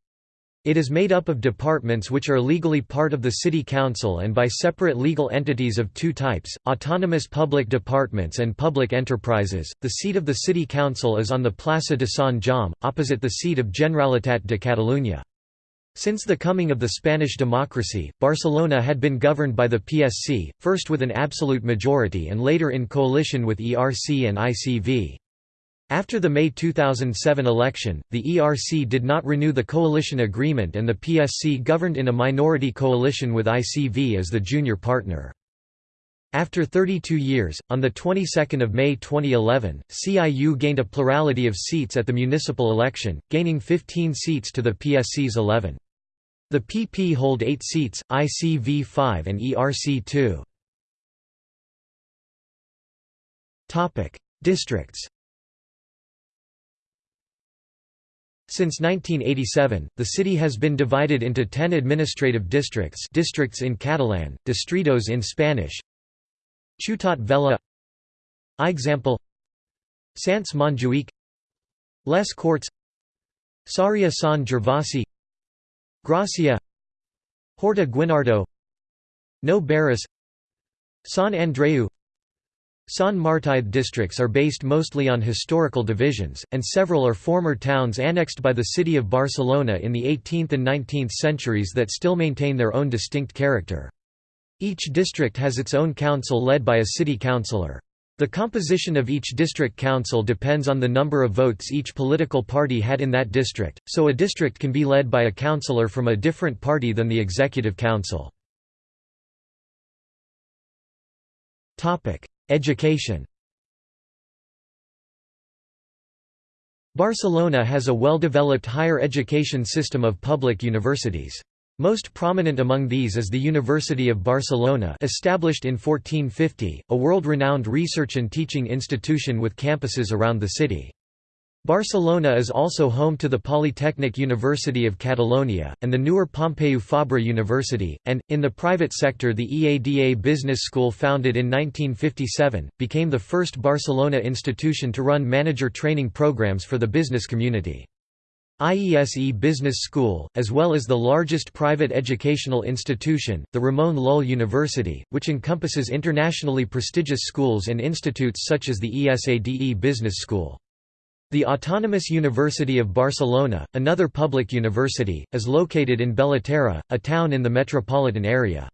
Speaker 1: It is made up of departments which are legally part of the City Council and by separate legal entities of two types, autonomous public departments and public enterprises. The seat of the City Council is on the Plaça de Sant Jaume, opposite the seat of Generalitat de Catalunya. Since the coming of the Spanish democracy, Barcelona had been governed by the PSC, first with an absolute majority and later in coalition with ERC and ICV. After the May 2007 election, the ERC did not renew the coalition agreement and the PSC governed in a minority coalition with ICV as the junior partner. After 32 years, on the 22nd of May 2011, CIU gained a plurality of seats at the municipal election, gaining 15 seats to the PSC's 11. The PP hold 8 seats, ICV 5 and ERC 2. Topic: Districts. Since 1987, the city has been divided into 10 administrative districts districts in Catalan, distritos in Spanish, Ciutat Vella. Example. Sants Montjuïc Les Courts. Sarria Sant Gervasi. Gracia. Horta Guinardó Nou Barris Sant Andreu Sant Martí districts are based mostly on historical divisions, and several are former towns annexed by the city of Barcelona in the 18th and 19th centuries that still maintain their own distinct character. Each district has its own council led by a city councillor. The composition of each district council depends on the number of votes each political party had in that district, so a district can be led by a councillor from a different party than the executive council. Education Barcelona has a well-developed higher education system of public universities. Most prominent among these is the University of Barcelona established in 1450, a world-renowned research and teaching institution with campuses around the city. Barcelona is also home to the Polytechnic University of Catalonia, and the newer Pompeu Fabra University, and, in the private sector the EADA Business School founded in 1957, became the first Barcelona institution to run manager training programs for the business community. IESE Business School, as well as the largest private educational institution, the Ramon Llull University, which encompasses internationally prestigious schools and institutes such as the ESADE Business School. The Autonomous University of Barcelona, another public university, is located in Bellaterra, a town in the metropolitan area.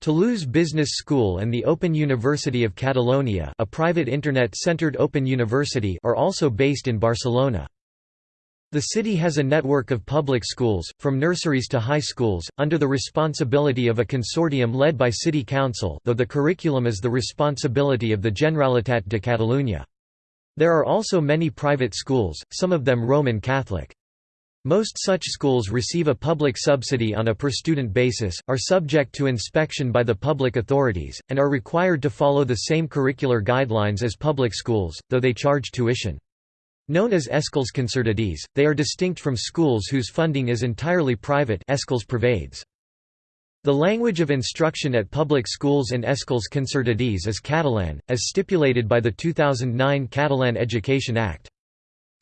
Speaker 1: Toulouse Business School and the Open University of Catalonia a private internet-centered open university are also based in Barcelona. The city has a network of public schools, from nurseries to high schools, under the responsibility of a consortium led by city council though the curriculum is the responsibility of the Generalitat de Catalunya. There are also many private schools, some of them Roman Catholic. Most such schools receive a public subsidy on a per-student basis, are subject to inspection by the public authorities, and are required to follow the same curricular guidelines as public schools, though they charge tuition. Known as Escoles Concertades, they are distinct from schools whose funding is entirely private Escoles Privades. The language of instruction at public schools and Escoles Concertades is Catalan, as stipulated by the 2009 Catalan Education Act.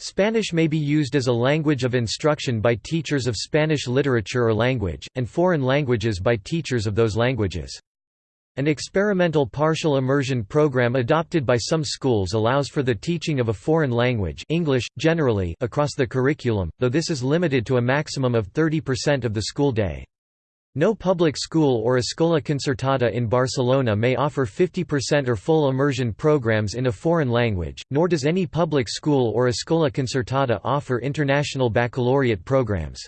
Speaker 1: Spanish may be used as a language of instruction by teachers of Spanish literature or language, and foreign languages by teachers of those languages. An experimental partial immersion program adopted by some schools allows for the teaching of a foreign language English, generally across the curriculum, though this is limited to a maximum of 30% of the school day. No public school or escola concertada in Barcelona may offer 50% or full immersion programs in a foreign language, nor does any public school or escola concertada offer international baccalaureate programs.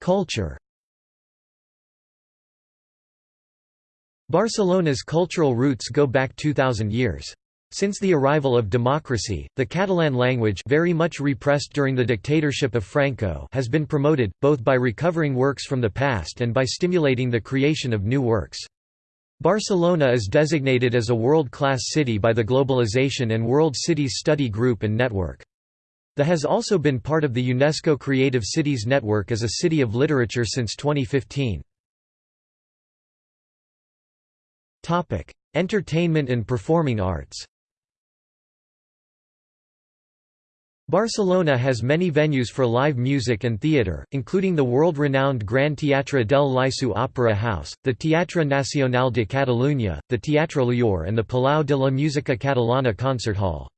Speaker 1: Culture Barcelona's cultural roots go back 2,000 years. Since the arrival of democracy, the Catalan language very much repressed during the dictatorship of Franco has been promoted, both by recovering works from the past and by stimulating the creation of new works. Barcelona is designated as a world-class city by the Globalization and World Cities Study Group and Network. The has also been part of the UNESCO Creative Cities Network as a city of literature since 2015. Topic: Entertainment and performing arts. Barcelona has many venues for live music and theatre, including the world-renowned Gran Teatre del Liceu Opera House, the Teatre Nacional de Catalunya, the Teatre Lliure and the Palau de la Música Catalana Concert Hall.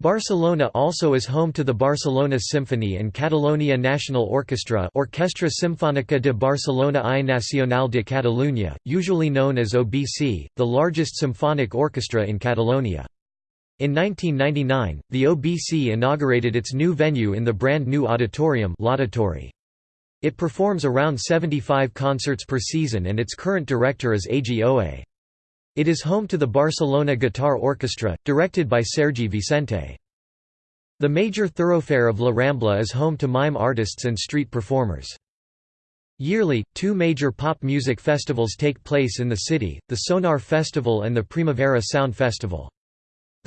Speaker 1: Barcelona also is home to the Barcelona Symphony and Catalonia National Orchestra Orquestra Sinfónica de Barcelona i Nacional de Catalunya, usually known as OBC, the largest symphonic orchestra in Catalonia. In 1999, the OBC inaugurated its new venue in the brand new auditorium. It performs around 75 concerts per season and its current director is Eiji Oue. It is home to the Barcelona Guitar Orchestra, directed by Sergi Vicente. The major thoroughfare of La Rambla is home to mime artists and street performers. Yearly, two major pop music festivals take place in the city, the Sonar Festival and the Primavera Sound Festival.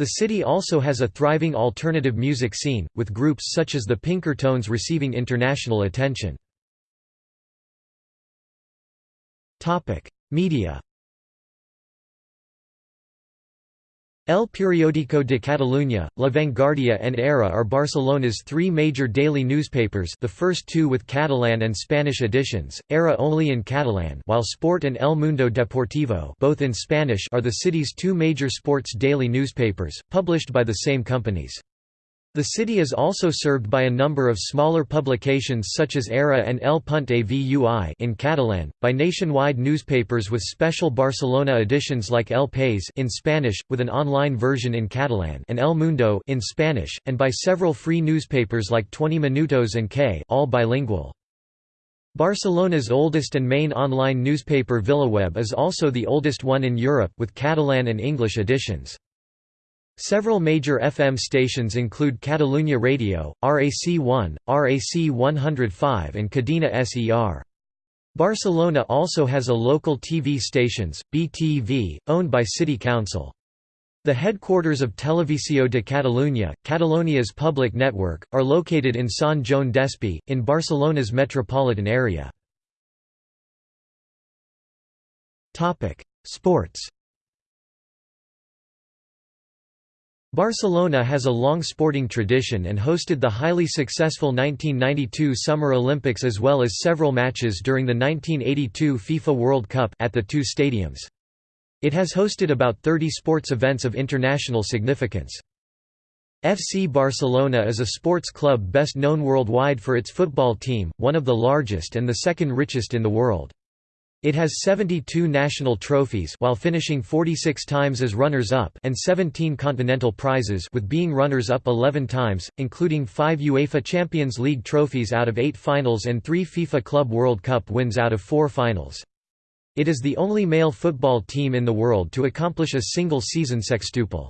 Speaker 1: The city also has a thriving alternative music scene, with groups such as the Pinker Tones receiving international attention. Media El Periódico de Catalunya, La Vanguardia and Ara are Barcelona's three major daily newspapers the first two with Catalan and Spanish editions, Ara only in Catalan while Sport and El Mundo Deportivo both in Spanish are the city's two major sports daily newspapers, published by the same companies. The city is also served by a number of smaller publications such as Ara and El Punt Avui in Catalan, by nationwide newspapers with special Barcelona editions like El País in Spanish, with an online version in Catalan and El Mundo in Spanish, and by several free newspapers like 20 Minutos and K all bilingual. Barcelona's oldest and main online newspaper VilaWeb is also the oldest one in Europe with Catalan and English editions. Several major FM stations include Catalunya Radio, RAC 1, RAC 105 and Cadena SER. Barcelona also has a local TV stations, BTV, owned by City Council. The headquarters of Televisió de Catalunya, Catalonia's public network, are located in Sant Joan Despí, in Barcelona's metropolitan area. Sports Barcelona has a long sporting tradition and hosted the highly successful 1992 Summer Olympics as well as several matches during the 1982 FIFA World Cup at the two stadiums. It has hosted about 30 sports events of international significance. FC Barcelona is a sports club best known worldwide for its football team, one of the largest and the second richest in the world. It has 72 national trophies while finishing 46 times as runners-up and 17 continental prizes with being runners-up 11 times, including 5 UEFA Champions League trophies out of 8 finals and 3 FIFA Club World Cup wins out of 4 finals. It is the only male football team in the world to accomplish a single-season sextuple.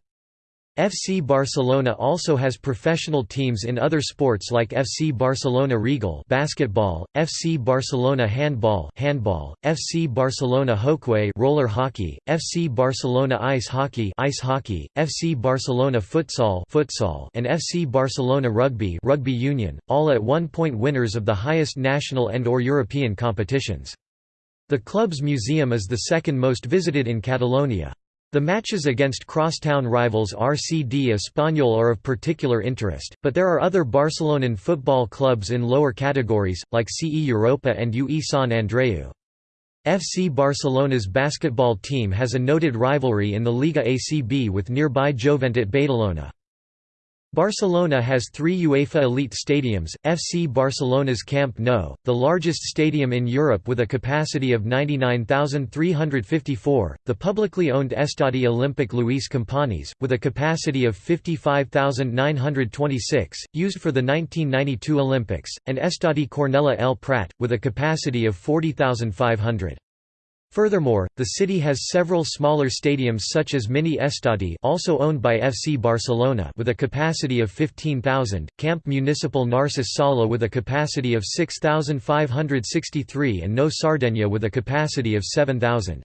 Speaker 1: FC Barcelona also has professional teams in other sports like FC Barcelona Regal basketball, FC Barcelona Handball handball, FC Barcelona Hockey roller hockey, FC Barcelona Ice Hockey ice hockey, FC Barcelona Futsal futsal and FC Barcelona Rugby rugby union, all at one point winners of the highest national and or European competitions. The club's museum is the second most visited in Catalonia. The matches against crosstown rivals RCD Espanyol are of particular interest, but there are other Barcelonan football clubs in lower categories, like CE Europa and UE Sant Andreu. FC Barcelona's basketball team has a noted rivalry in the Liga ACB with nearby Joventut Badalona. Barcelona has three UEFA elite stadiums, FC Barcelona's Camp Nou, the largest stadium in Europe with a capacity of 99,354, the publicly owned Estadi Olímpic Lluís Companys, with a capacity of 55,926, used for the 1992 Olympics, and Estadi Cornellà El Prat, with a capacity of 40,500. Furthermore, the city has several smaller stadiums such as Mini Estadi also owned by FC Barcelona with a capacity of 15,000, Camp Municipal Narcís Sala with a capacity of 6,563 and Nou Sardenya with a capacity of 7,000.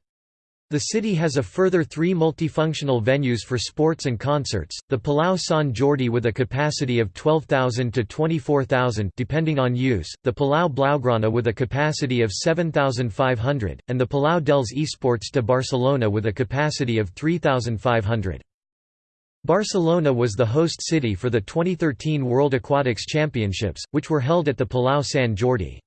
Speaker 1: The city has a further three multifunctional venues for sports and concerts, the Palau Sant Jordi with a capacity of 12,000 to 24,000 depending on use, the Palau Blaugrana with a capacity of 7,500, and the Palau dels Esports de Barcelona with a capacity of 3,500. Barcelona was the host city for the 2013 World Aquatics Championships, which were held at the Palau Sant Jordi.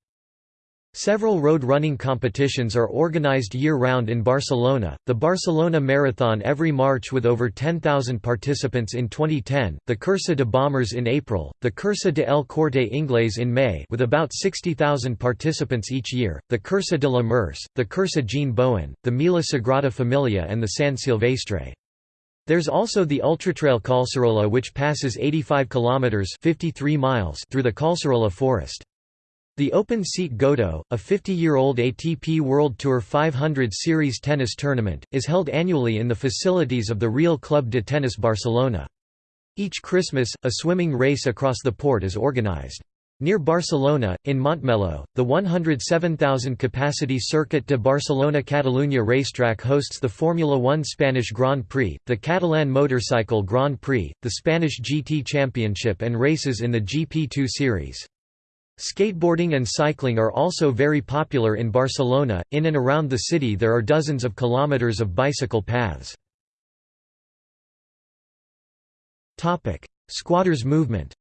Speaker 1: Several road running competitions are organized year-round in Barcelona, the Barcelona Marathon every March with over 10,000 participants in 2010, the Cursa de Bombers in April, the Cursa de El Corte Inglés in May with about 60,000 participants each year, the Cursa de la Merce, the Cursa Jean Bouin, the Mila Sagrada Familia and the San Silvestre. There's also the Ultratrail Collserola which passes 85 kilometers 53 miles through the Collserola forest. The Open Seat Godó, a 50-year-old ATP World Tour 500 Series tennis tournament, is held annually in the facilities of the Real Club de Tennis Barcelona. Each Christmas, a swimming race across the port is organized. Near Barcelona, in Montmeló, the 107,000-capacity Circuit de Barcelona-Catalunya racetrack hosts the Formula One Spanish Grand Prix, the Catalan Motorcycle Grand Prix, the Spanish GT Championship and races in the GP2 series. Skateboarding and cycling are also very popular in Barcelona. In and around the city, there are dozens of kilometers of bicycle paths. Topic: Squatters movement.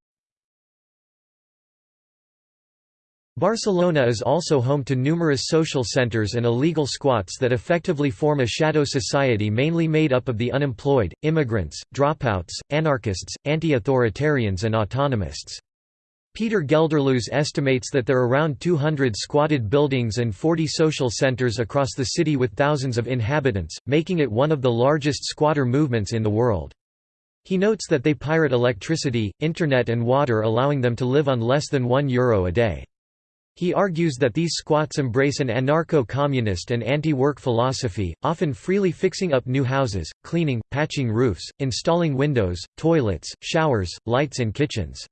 Speaker 1: Barcelona is also home to numerous social centers and illegal squats that effectively form a shadow society mainly made up of the unemployed, immigrants, dropouts, anarchists, anti-authoritarians and autonomists. Peter Gelderloos estimates that there are around 200 squatted buildings and 40 social centers across the city with thousands of inhabitants, making it one of the largest squatter movements in the world. He notes that they pirate electricity, internet and water allowing them to live on less than €1 Euro a day. He argues that these squats embrace an anarcho-communist and anti-work philosophy, often freely fixing up new houses, cleaning, patching roofs, installing windows, toilets, showers, lights and kitchens.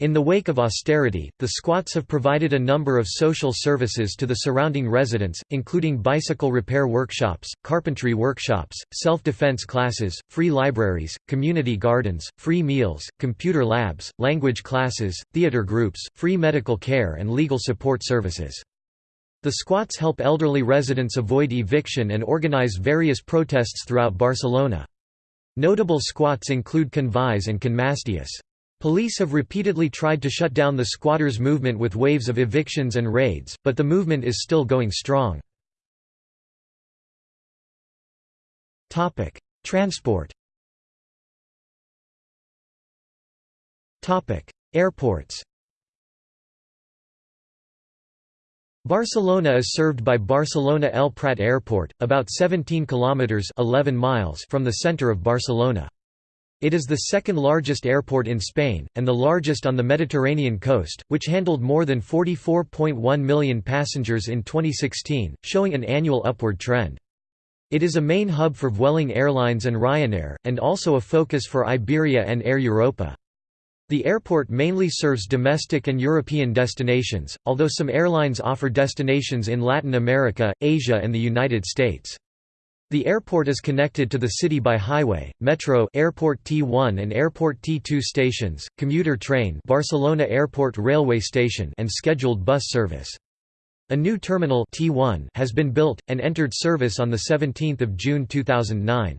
Speaker 1: In the wake of austerity, the squats have provided a number of social services to the surrounding residents, including bicycle repair workshops, carpentry workshops, self-defense classes, free libraries, community gardens, free meals, computer labs, language classes, theater groups, free medical care and legal support services. The squats help elderly residents avoid eviction and organize various protests throughout Barcelona. Notable squats include Can and Can Mastius. Police have repeatedly tried to shut down the squatters' movement with waves of evictions and raids, but the movement is still going strong. Transport Airports Barcelona is served by Barcelona El Prat Airport, about 17 kilometers 11 miles from the center of Barcelona. It is the second largest airport in Spain, and the largest on the Mediterranean coast, which handled more than 44.1 million passengers in 2016, showing an annual upward trend. It is a main hub for Vueling Airlines and Ryanair, and also a focus for Iberia and Air Europa. The airport mainly serves domestic and European destinations, although some airlines offer destinations in Latin America, Asia and the United States. The airport is connected to the city by highway, metro Airport T1 and Airport T2 stations, commuter train Barcelona Airport railway station and scheduled bus service. A new terminal T1 has been built, and entered service on 17 June 2009.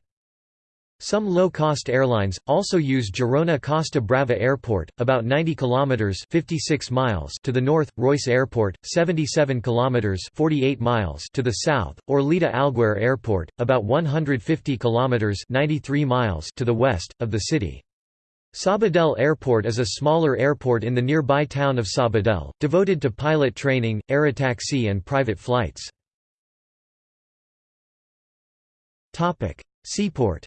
Speaker 1: Some low-cost airlines also use Girona Costa Brava Airport, about 90 kilometers (56 miles) to the north, Reus Airport, 77 kilometers (48 miles) to the south, or Lleida Alguaire Airport, about 150 kilometers (93 miles) to the west of the city. Sabadell Airport is a smaller airport in the nearby town of Sabadell, devoted to pilot training, aerotaxi and private flights. Topic: Seaport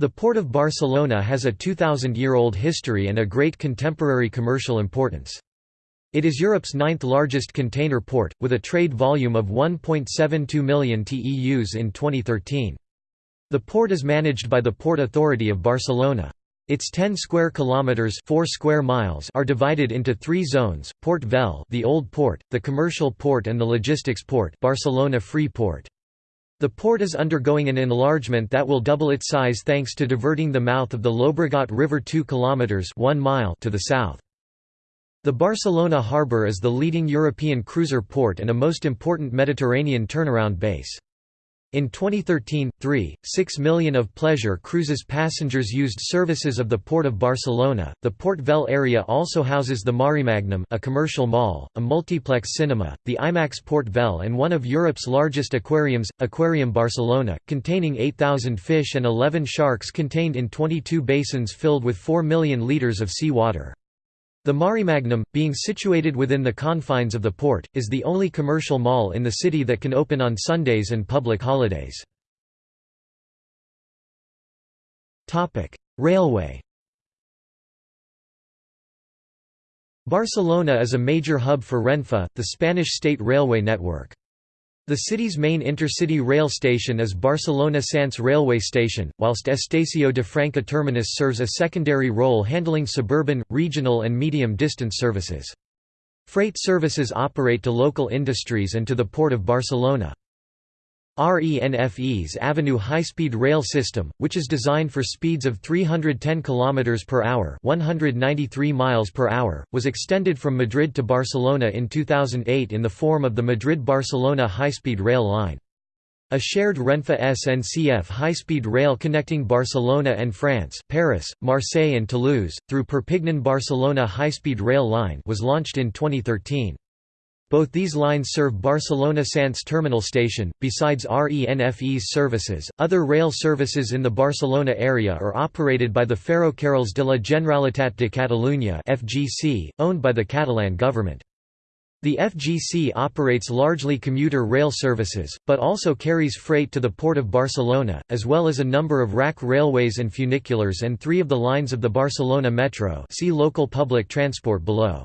Speaker 1: The Port of Barcelona has a 2,000-year-old history and a great contemporary commercial importance. It is Europe's ninth largest container port, with a trade volume of 1.72 million TEUs in 2013. The port is managed by the Port Authority of Barcelona. Its 10 square kilometers, 4 square miles are divided into 3 zones: Port Vell, the Old Port, the Commercial Port and the Logistics Port, Barcelona Free Port. The port is undergoing an enlargement that will double its size thanks to diverting the mouth of the Llobregat River 2 km 1 mile to the south. The Barcelona harbour is the leading European cruiser port and a most important Mediterranean turnaround base. In 2013, 3, 6 million of pleasure cruises passengers used services of the Port of Barcelona. The Port Vell area also houses the Maremagnum, a commercial mall, a multiplex cinema, the IMAX Port Vell, and one of Europe's largest aquariums, Aquarium Barcelona, containing 8,000 fish and 11 sharks contained in 22 basins filled with 4 million litres of sea water. The Maremagnum, being situated within the confines of the port, is the only commercial mall in the city that can open on Sundays and public holidays. Railway Barcelona is a major hub for Renfe, the Spanish state railway network. The city's main intercity rail station is Barcelona Sants railway station, whilst Estació de Franca terminus serves a secondary role handling suburban, regional and medium-distance services. Freight services operate to local industries and to the Port of Barcelona. RENFE's AVE high-speed rail system, which is designed for speeds of 310 km per hour, 193 miles per hour, was extended from Madrid to Barcelona in 2008 in the form of the Madrid-Barcelona high-speed rail line. A shared Renfe SNCF high-speed rail connecting Barcelona and France, Paris, Marseille and Toulouse, through Perpignan-Barcelona high-speed rail line was launched in 2013. Both these lines serve Barcelona Sants terminal station. Besides RENFE's services, other rail services in the Barcelona area are operated by the Ferrocarrils de la Generalitat de Catalunya (FGC), owned by the Catalan government. The FGC operates largely commuter rail services, but also carries freight to the Port of Barcelona, as well as a number of rack railways and funiculars and three of the lines of the Barcelona Metro see local public transport below.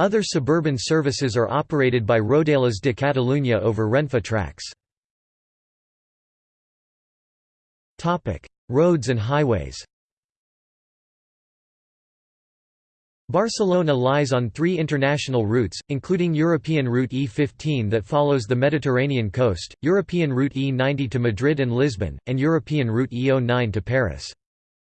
Speaker 1: Other suburban services are operated by Rodalies de Catalunya over Renfe tracks. Roads and highways Barcelona lies on three international routes, including European Route E15 that follows the Mediterranean coast, European Route E90 to Madrid and Lisbon, and European Route E09 to Paris.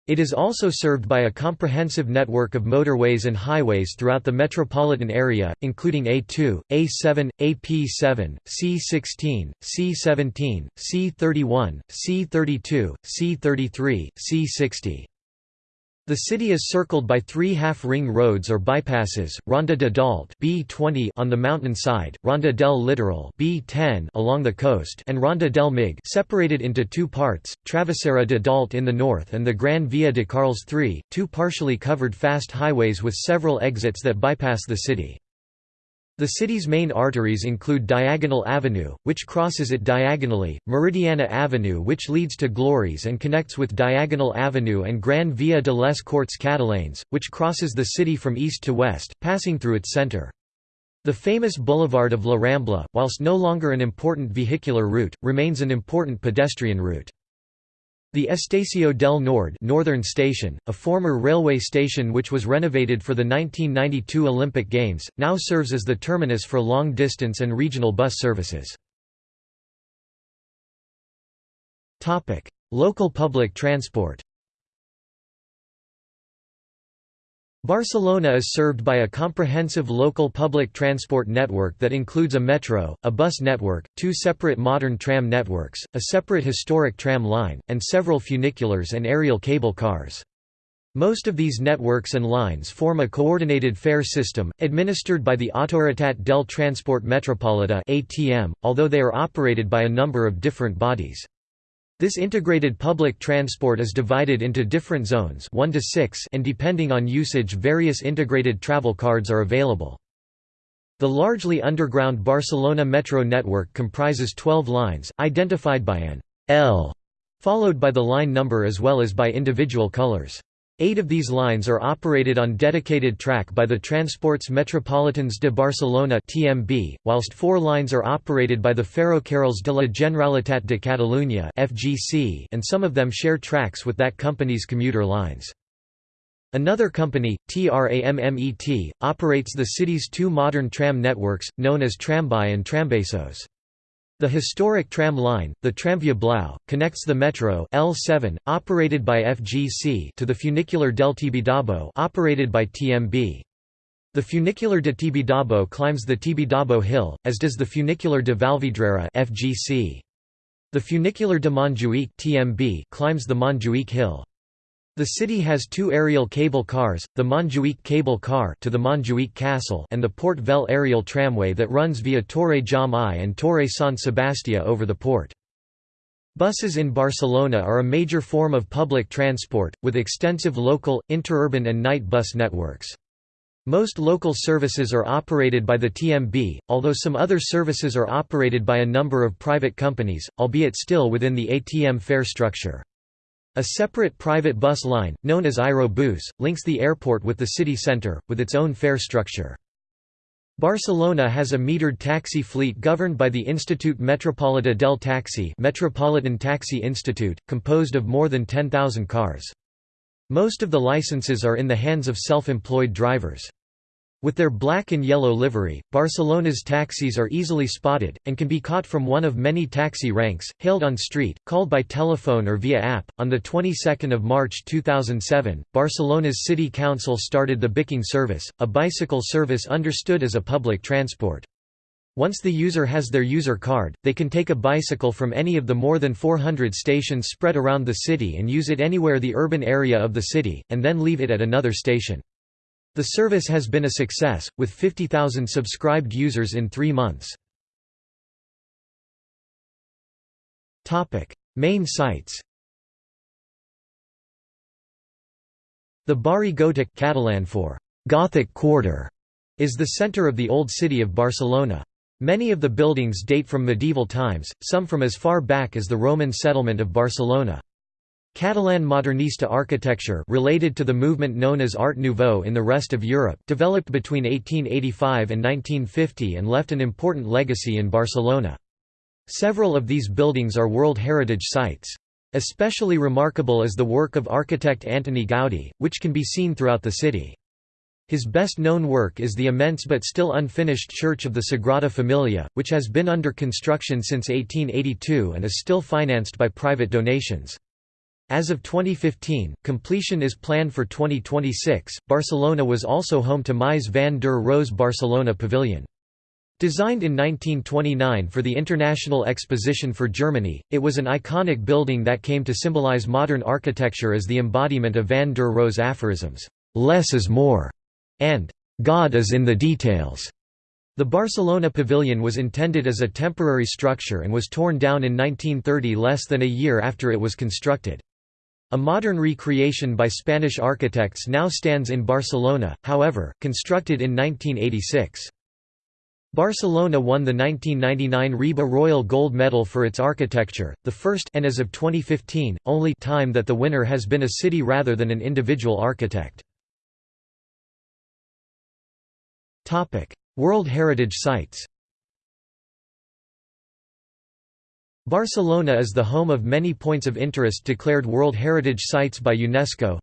Speaker 1: It is also served by a comprehensive network of motorways and highways throughout the metropolitan area, including A2, A7, AP7, C16, C17, C31, C32, C33, C60. The city is circled by three half-ring roads or bypasses, Ronda de Dalt B20 on the mountain side, Ronda del Litoral B10 along the coast and Ronda del Mig separated into two parts, Travesera de Dalt in the north and the Gran Via de Carles III, two partially covered fast highways with several exits that bypass the city. The city's main arteries include Diagonal Avenue, which crosses it diagonally, Meridiana Avenue which leads to Glòries and connects with Diagonal Avenue and Gran Via de les Corts Catalanes, which crosses the city from east to west, passing through its center. The famous Boulevard of La Rambla, whilst no longer an important vehicular route, remains an important pedestrian route. The Estació del Nord Northern Station, a former railway station which was renovated for the 1992 Olympic Games, now serves as the terminus for long-distance and regional bus services. Local public transport Barcelona is served by a comprehensive local public transport network that includes a metro, a bus network, two separate modern tram networks, a separate historic tram line, and several funiculars and aerial cable cars. Most of these networks and lines form a coordinated fare system, administered by the Autoritat del Transport Metropolità (ATM), although they are operated by a number of different bodies. This integrated public transport is divided into different zones 1 to 6 and depending on usage various integrated travel cards are available. The largely underground Barcelona metro network comprises 12 lines, identified by an L, followed by the line number as well as by individual colors. Eight of these lines are operated on dedicated track by the Transports Metropolitans de Barcelona (TMB), whilst four lines are operated by the Ferrocarrils de la Generalitat de Catalunya (FGC), and some of them share tracks with that company's commuter lines. Another company, TRAMMET, operates the city's two modern tram networks, known as Trambaix and Trambesòs. The historic tram line, the Tramvia Blau, connects the metro L7, operated by FGC to the funicular del Tibidabo operated by TMB. The funicular de Tibidabo climbs the Tibidabo Hill, as does the funicular de Vallvidrera FGC. The funicular de Montjuïc (TMB) climbs the Montjuïc Hill. The city has two aerial cable cars, the Montjuïc cable car to the Montjuïc Castle and the Port Vell aerial tramway that runs via Torre Jaume I and Torre Sant Sebastià over the port. Buses in Barcelona are a major form of public transport, with extensive local, interurban and night bus networks. Most local services are operated by the TMB, although some other services are operated by a number of private companies, albeit still within the ATM fare structure. A separate private bus line, known as Aerobus, links the airport with the city centre, with its own fare structure. Barcelona has a metered taxi fleet governed by the Institut Metropolità del Taxi Metropolitan Taxi Institute, composed of more than 10,000 cars. Most of the licenses are in the hands of self-employed drivers. With their black and yellow livery, Barcelona's taxis are easily spotted, and can be caught from one of many taxi ranks, hailed on street, called by telephone or via app. On the 22nd of March 2007, Barcelona's City Council started the Bicing service, a bicycle service understood as a public transport. Once the user has their user card, they can take a bicycle from any of the more than 400 stations spread around the city and use it anywhere the urban area of the city, and then leave it at another station. The service has been a success, with 50,000 subscribed users in three months. Main sites The Barri Gòtic Catalan for Gothic Quarter is the center of the Old City of Barcelona. Many of the buildings date from medieval times, some from as far back as the Roman settlement of Barcelona. Catalan modernista architecture related to the movement known as Art Nouveau in the rest of Europe developed between 1885 and 1950 and left an important legacy in Barcelona. Several of these buildings are World Heritage Sites. Especially remarkable is the work of architect Antoni Gaudí, which can be seen throughout the city. His best-known work is the immense but still unfinished Church of the Sagrada Familia, which has been under construction since 1882 and is still financed by private donations. As of 2015, completion is planned for 2026. Barcelona was also home to Mies van der Rohe Barcelona Pavilion. Designed in 1929 for the International Exposition for Germany, it was an iconic building that came to symbolize modern architecture as the embodiment of van der Rohe's aphorisms, "'Less is more' and God is in the details. The Barcelona pavilion was intended as a temporary structure and was torn down in 1930 less than a year after it was constructed. A modern recreation by Spanish architects now stands in Barcelona, however, constructed in 1986. Barcelona won the 1999 RIBA Royal Gold Medal for its architecture, the first and as of 2015, only time that the winner has been a city rather than an individual architect. World Heritage Sites Barcelona is the home of many points of interest declared World Heritage Sites by UNESCO.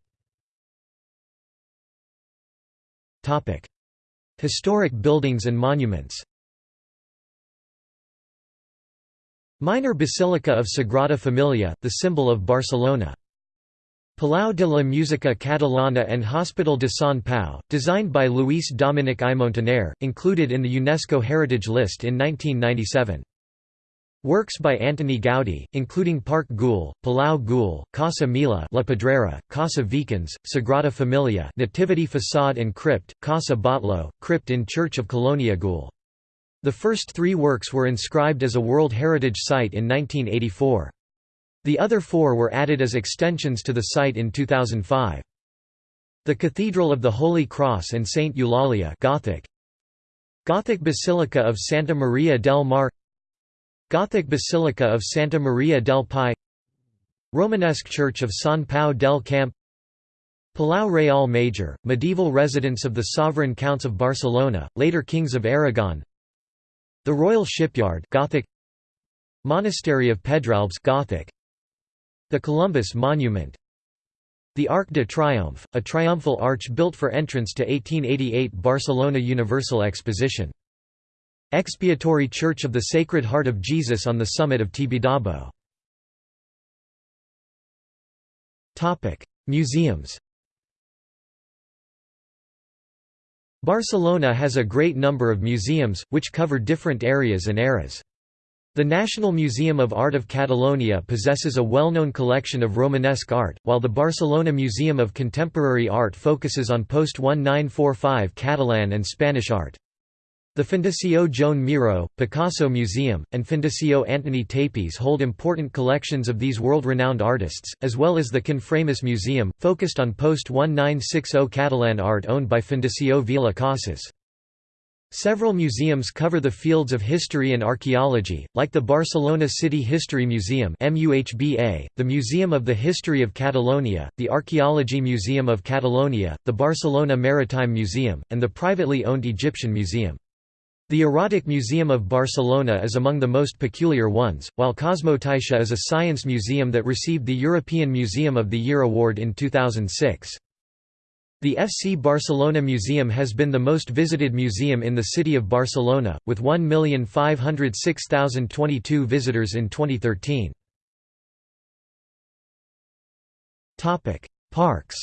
Speaker 1: Historic buildings and monuments Minor Basilica of Sagrada Familia, the symbol of Barcelona Palau de la Música Catalana and Hospital de Sant Pau, designed by Lluís Domènech i Montaner, included in the UNESCO Heritage List in 1997. Works by Antoni Gaudí, including Parc Güell, Palau Güell, Casa Mila La Pedrera, Casa Vicens, Sagrada Familia Nativity Facade and Crypt, Casa Batlló, Crypt in Church of Colònia Güell. The first three works were inscribed as a World Heritage Site in 1984. The other four were added as extensions to the site in 2005. The Cathedral of the Holy Cross and Saint Eulalia Gothic Gothic Basilica of Santa Maria del Mar Gothic Basilica of Santa Maria del Pi Romanesque Church of San Pau del Camp Palau Real Major, medieval residence of the sovereign counts of Barcelona, later kings of Aragon The Royal Shipyard Gothic Monastery of Pedralbes Gothic the Columbus Monument The Arc de Triomphe, a triumphal arch built for entrance to 1888 Barcelona Universal Exposition. Expiatory Church of the Sacred Heart of Jesus on the summit of Tibidabo. Museums Barcelona has a great number of museums, which cover different areas and eras. The National Museum of Art of Catalonia possesses a well-known collection of Romanesque art, while the Barcelona Museum of Contemporary Art focuses on post-1945 Catalan and Spanish art. The Fundació Joan Miró, Picasso Museum, and Fundació Antoni Tàpies hold important collections of these world-renowned artists, as well as the Can Framis Museum, focused on post-1960 Catalan art owned by Fundació Vila Casas. Several museums cover the fields of history and archaeology, like the Barcelona City History Museum the Museum of the History of Catalonia, the Archaeology Museum of Catalonia, the Barcelona Maritime Museum, and the privately owned Egyptian Museum. The Erotic Museum of Barcelona is among the most peculiar ones, while CosmoCaixa is a science museum that received the European Museum of the Year award in 2006. The FC Barcelona Museum has been the most visited museum in the city of Barcelona, with 1,506,022 visitors in 2013. Parks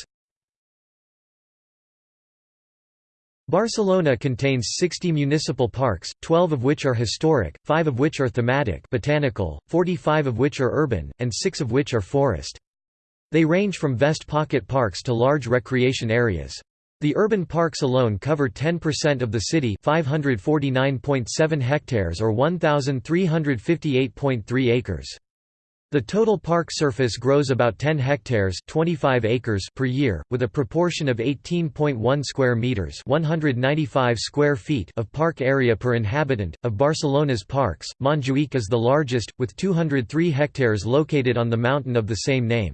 Speaker 1: Barcelona contains 60 municipal parks, 12 of which are historic, 5 of which are thematic botanical, 45 of which are urban, and 6 of which are forest. They range from vest pocket parks to large recreation areas. The urban parks alone cover 10% of the city 549.7 hectares or 1,358.3 acres. The total park surface grows about 10 hectares 25 acres per year, with a proportion of 18.1 square meters 195 square feet of park area per inhabitant. Of Barcelona's parks, Montjuïc is the largest, with 203 hectares located on the mountain of the same name.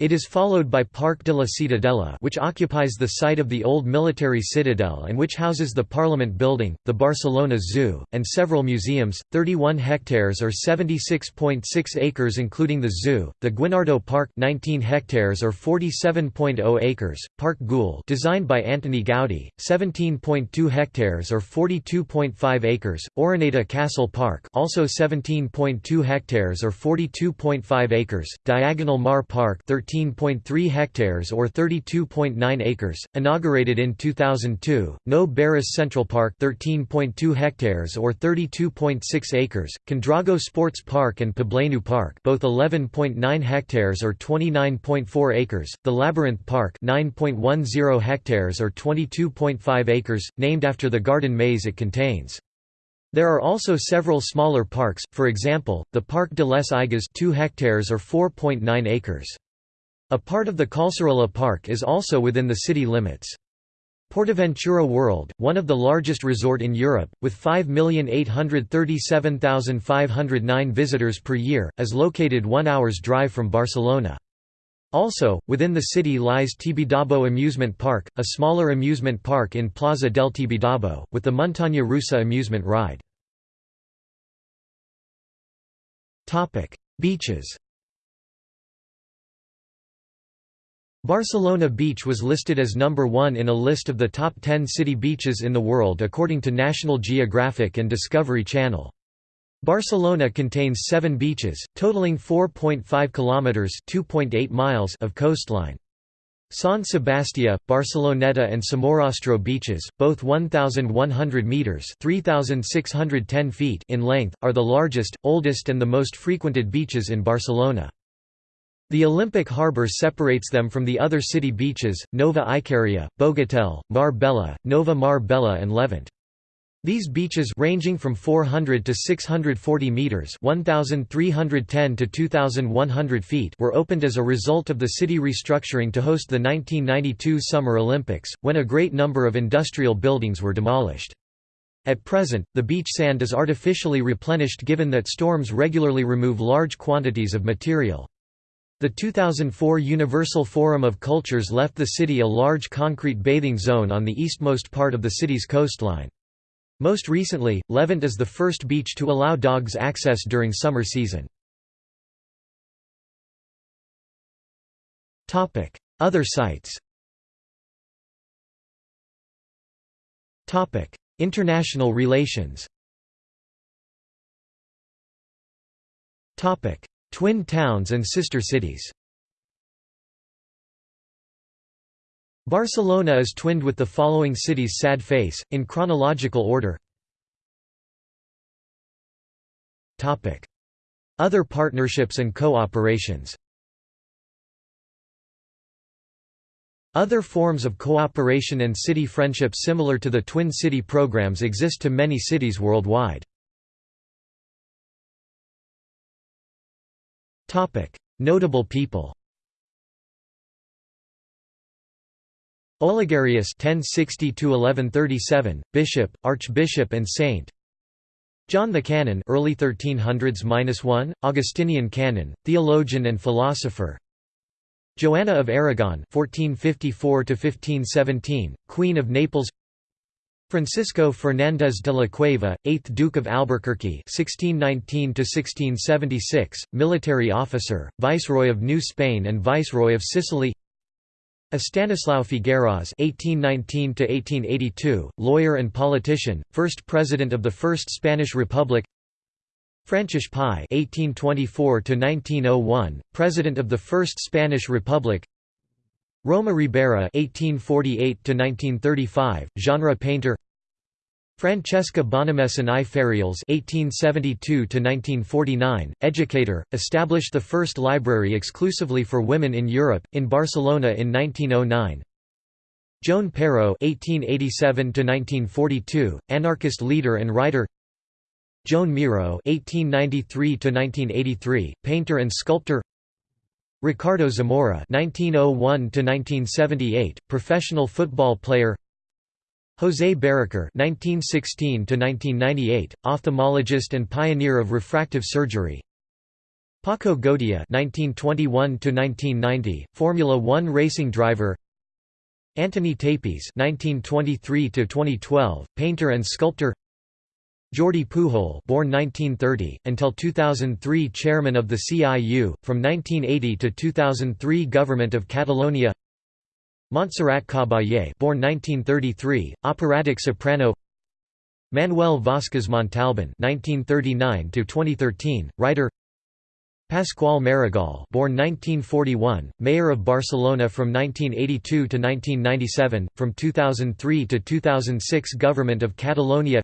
Speaker 1: It is followed by Parc de la Ciutadella which occupies the site of the old military citadel and which houses the Parliament Building, the Barcelona Zoo, and several museums, 31 hectares or 76.6 acres including the zoo, the Guinardó Park 19 hectares or 47.0 acres, Parc Güell designed by Antoni Gaudí, 17.2 hectares or 42.5 acres, Oroneta Castle Park also 17.2 hectares or 42.5 acres, Diagonal Mar Park 13 13.3 hectares or 32.9 acres, inaugurated in 2002, Nou Barris Central Park 13.2 hectares or 32.6 acres, Can Dragó Sports Park and Poblenou Park both 11.9 hectares or 29.4 acres, The Labyrinth Park 9.10 hectares or 22.5 acres, named after the garden maze it contains. There are also several smaller parks, for example, the Parc de les Aigües 2 hectares or 4.9 acres. A part of the Collserola Park is also within the city limits. Portaventura World, one of the largest resort in Europe, with 5,837,509 visitors per year, is located one hour's drive from Barcelona. Also, within the city lies Tibidabo Amusement Park, a smaller amusement park in Plaza del Tibidabo, with the Montaña Rusa amusement ride. Beaches Barcelona Beach was listed as number one in a list of the top 10 city beaches in the world according to National Geographic and Discovery Channel. Barcelona contains seven beaches, totaling 4.5 kilometers (2.8 miles) of coastline. San Sebastià, Barceloneta and Somorrostro beaches, both 1,100 metres 3,610 feet in length, are the largest, oldest and the most frequented beaches in Barcelona. The Olympic harbour separates them from the other city beaches, Nova Icaria, Bogatel, Mar Bella, Nova Mar Bella and Levant. These beaches ranging from 400 to 640 meters, 1310 to 2100 feet, were opened as a result of the city restructuring to host the 1992 Summer Olympics, when a great number of industrial buildings were demolished. At present, the beach sand is artificially replenished given that storms regularly remove large quantities of material. The 2004 Universal Forum of Cultures left the city a large concrete bathing zone on the eastmost part of the city's coastline. Most recently, Levant is the first beach to allow dogs access during summer season. Other sites International relations Twin towns and sister cities. Barcelona is twinned with the following cities sad face, in chronological order. Other partnerships and co-operations. Other forms of cooperation and city friendship similar to the Twin City programs exist to many cities worldwide. Notable people Ollegarius 1060–1137, bishop, archbishop and saint. John the Canon early 1300s-1, Augustinian canon, theologian and philosopher. Joanna of Aragon 1454–1517, Queen of Naples Francisco Fernández de la Cueva, 8th Duke of Albuquerque (1619–1676), military officer, Viceroy of New Spain and Viceroy of Sicily. Estanislao Figueras (1819–1882), lawyer and politician, first president of the First Spanish Republic. Francis Pi (1824–1901), president of the First Spanish Republic. Roma Ribera (1848–1935), genre painter. Francesca Bonnemaison i Farriols (1872–1949), educator, established the first library exclusively for women in Europe in Barcelona in 1909. Joan Peiró (1887–1942), anarchist leader and writer. Joan Miro (1893–1983), painter and sculptor. Ricardo Zamora (1901–1978), professional football player. José Barraquer (1916–1998), ophthalmologist and pioneer of refractive surgery. Paco Godia (1921–1990), Formula One racing driver. Antoni Tàpies (1923–2012), painter and sculptor. Jordi Pujol born 1930, until 2003 chairman of the CIU, from 1980 to 2003 Government of Catalonia Montserrat Caballé born 1933, operatic soprano Manuel Vázquez Montalbán 1939 to 2013, writer. Pascual Maragall born 1941, mayor of Barcelona from 1982 to 1997, from 2003 to 2006 Government of Catalonia.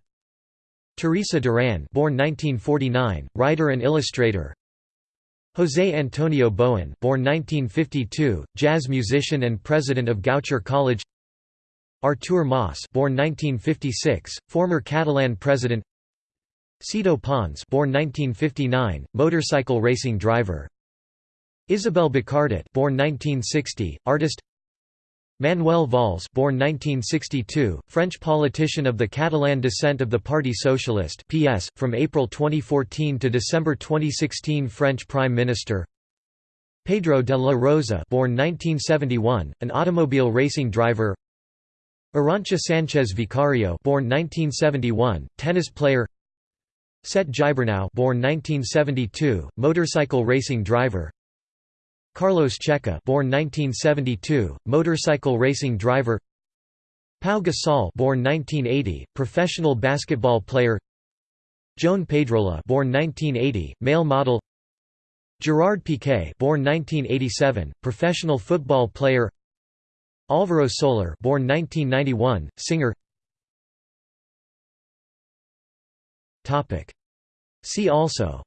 Speaker 1: Teresa Duran born 1949, writer and illustrator. José Antonio Bowen born 1952, jazz musician and president of Goucher College. Artur Mas born 1956, former Catalan president. Sito Pons born 1959, motorcycle racing driver. Isabel Bacardit born 1960, artist Manuel Valls born 1962, French politician of the Catalan descent of the Parti Socialiste PS, from April 2014 to December 2016 French Prime Minister. Pedro de la Rosa born 1971, an automobile racing driver. Arantxa Sánchez Vicario born 1971, tennis player. Sete Gibernau born 1972, motorcycle racing driver Carlos Checa born 1972, motorcycle racing driver. Pau Gasol born 1980, professional basketball player. Joan Pedrola born 1980, male model. Gerard Piqué born 1987, professional football player. Alvaro Soler born 1991, singer. Topic. See also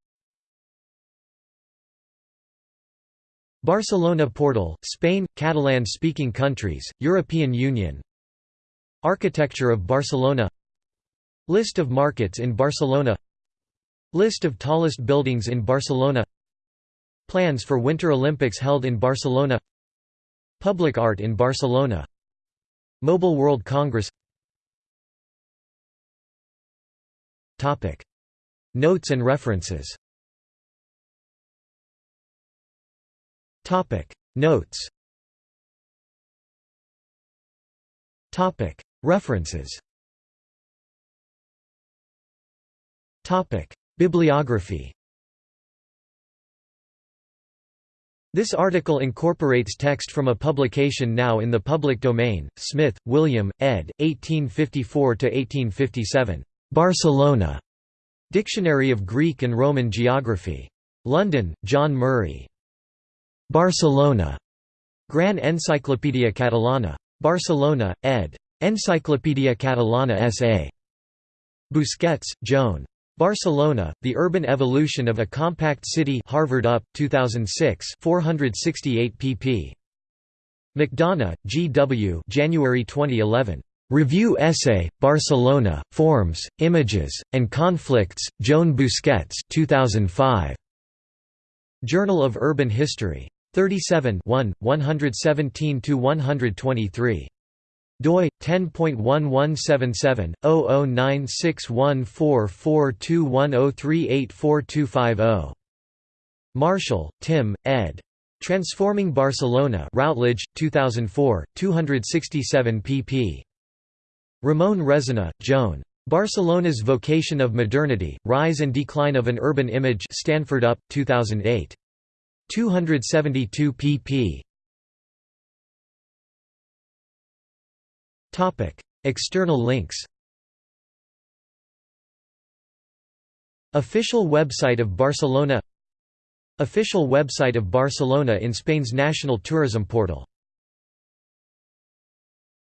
Speaker 1: Barcelona Portal, Spain, Catalan-speaking countries, European Union. Architecture of Barcelona. List of markets in Barcelona. List of tallest buildings in Barcelona. Plans for Winter Olympics held in Barcelona. Public art in Barcelona. Mobile World Congress. Notes and references Topic Notes Topic References Topic Bibliography This article incorporates text from a publication now in the public domain, Smith, William, ed. 1854–1857. Barcelona. Dictionary of Greek and Roman Geography. London, John Murray. Barcelona. Gran Enciclopedia Catalana. Barcelona, ed. Enciclopedia Catalana S.A. Busquets, Joan. Barcelona, The Urban Evolution of a Compact City Harvard UP, 2006 468 pp. McDonough, G. W. January 2011. Review essay, Barcelona, Forms, Images, and Conflicts, Joan Busquets 2005. Journal of Urban History. 37 117–123 doi 10.1177 0096144210384250 Marshall, Tim, ed. Transforming Barcelona Routledge 2004 267 pp Ramon Resina, Joan. Barcelona's Vocation of Modernity, Rise and Decline of an Urban Image Stanford UP, 2008. 272 pp. Topic: External links. Official website of Barcelona. Official website of Barcelona in Spain's national tourism portal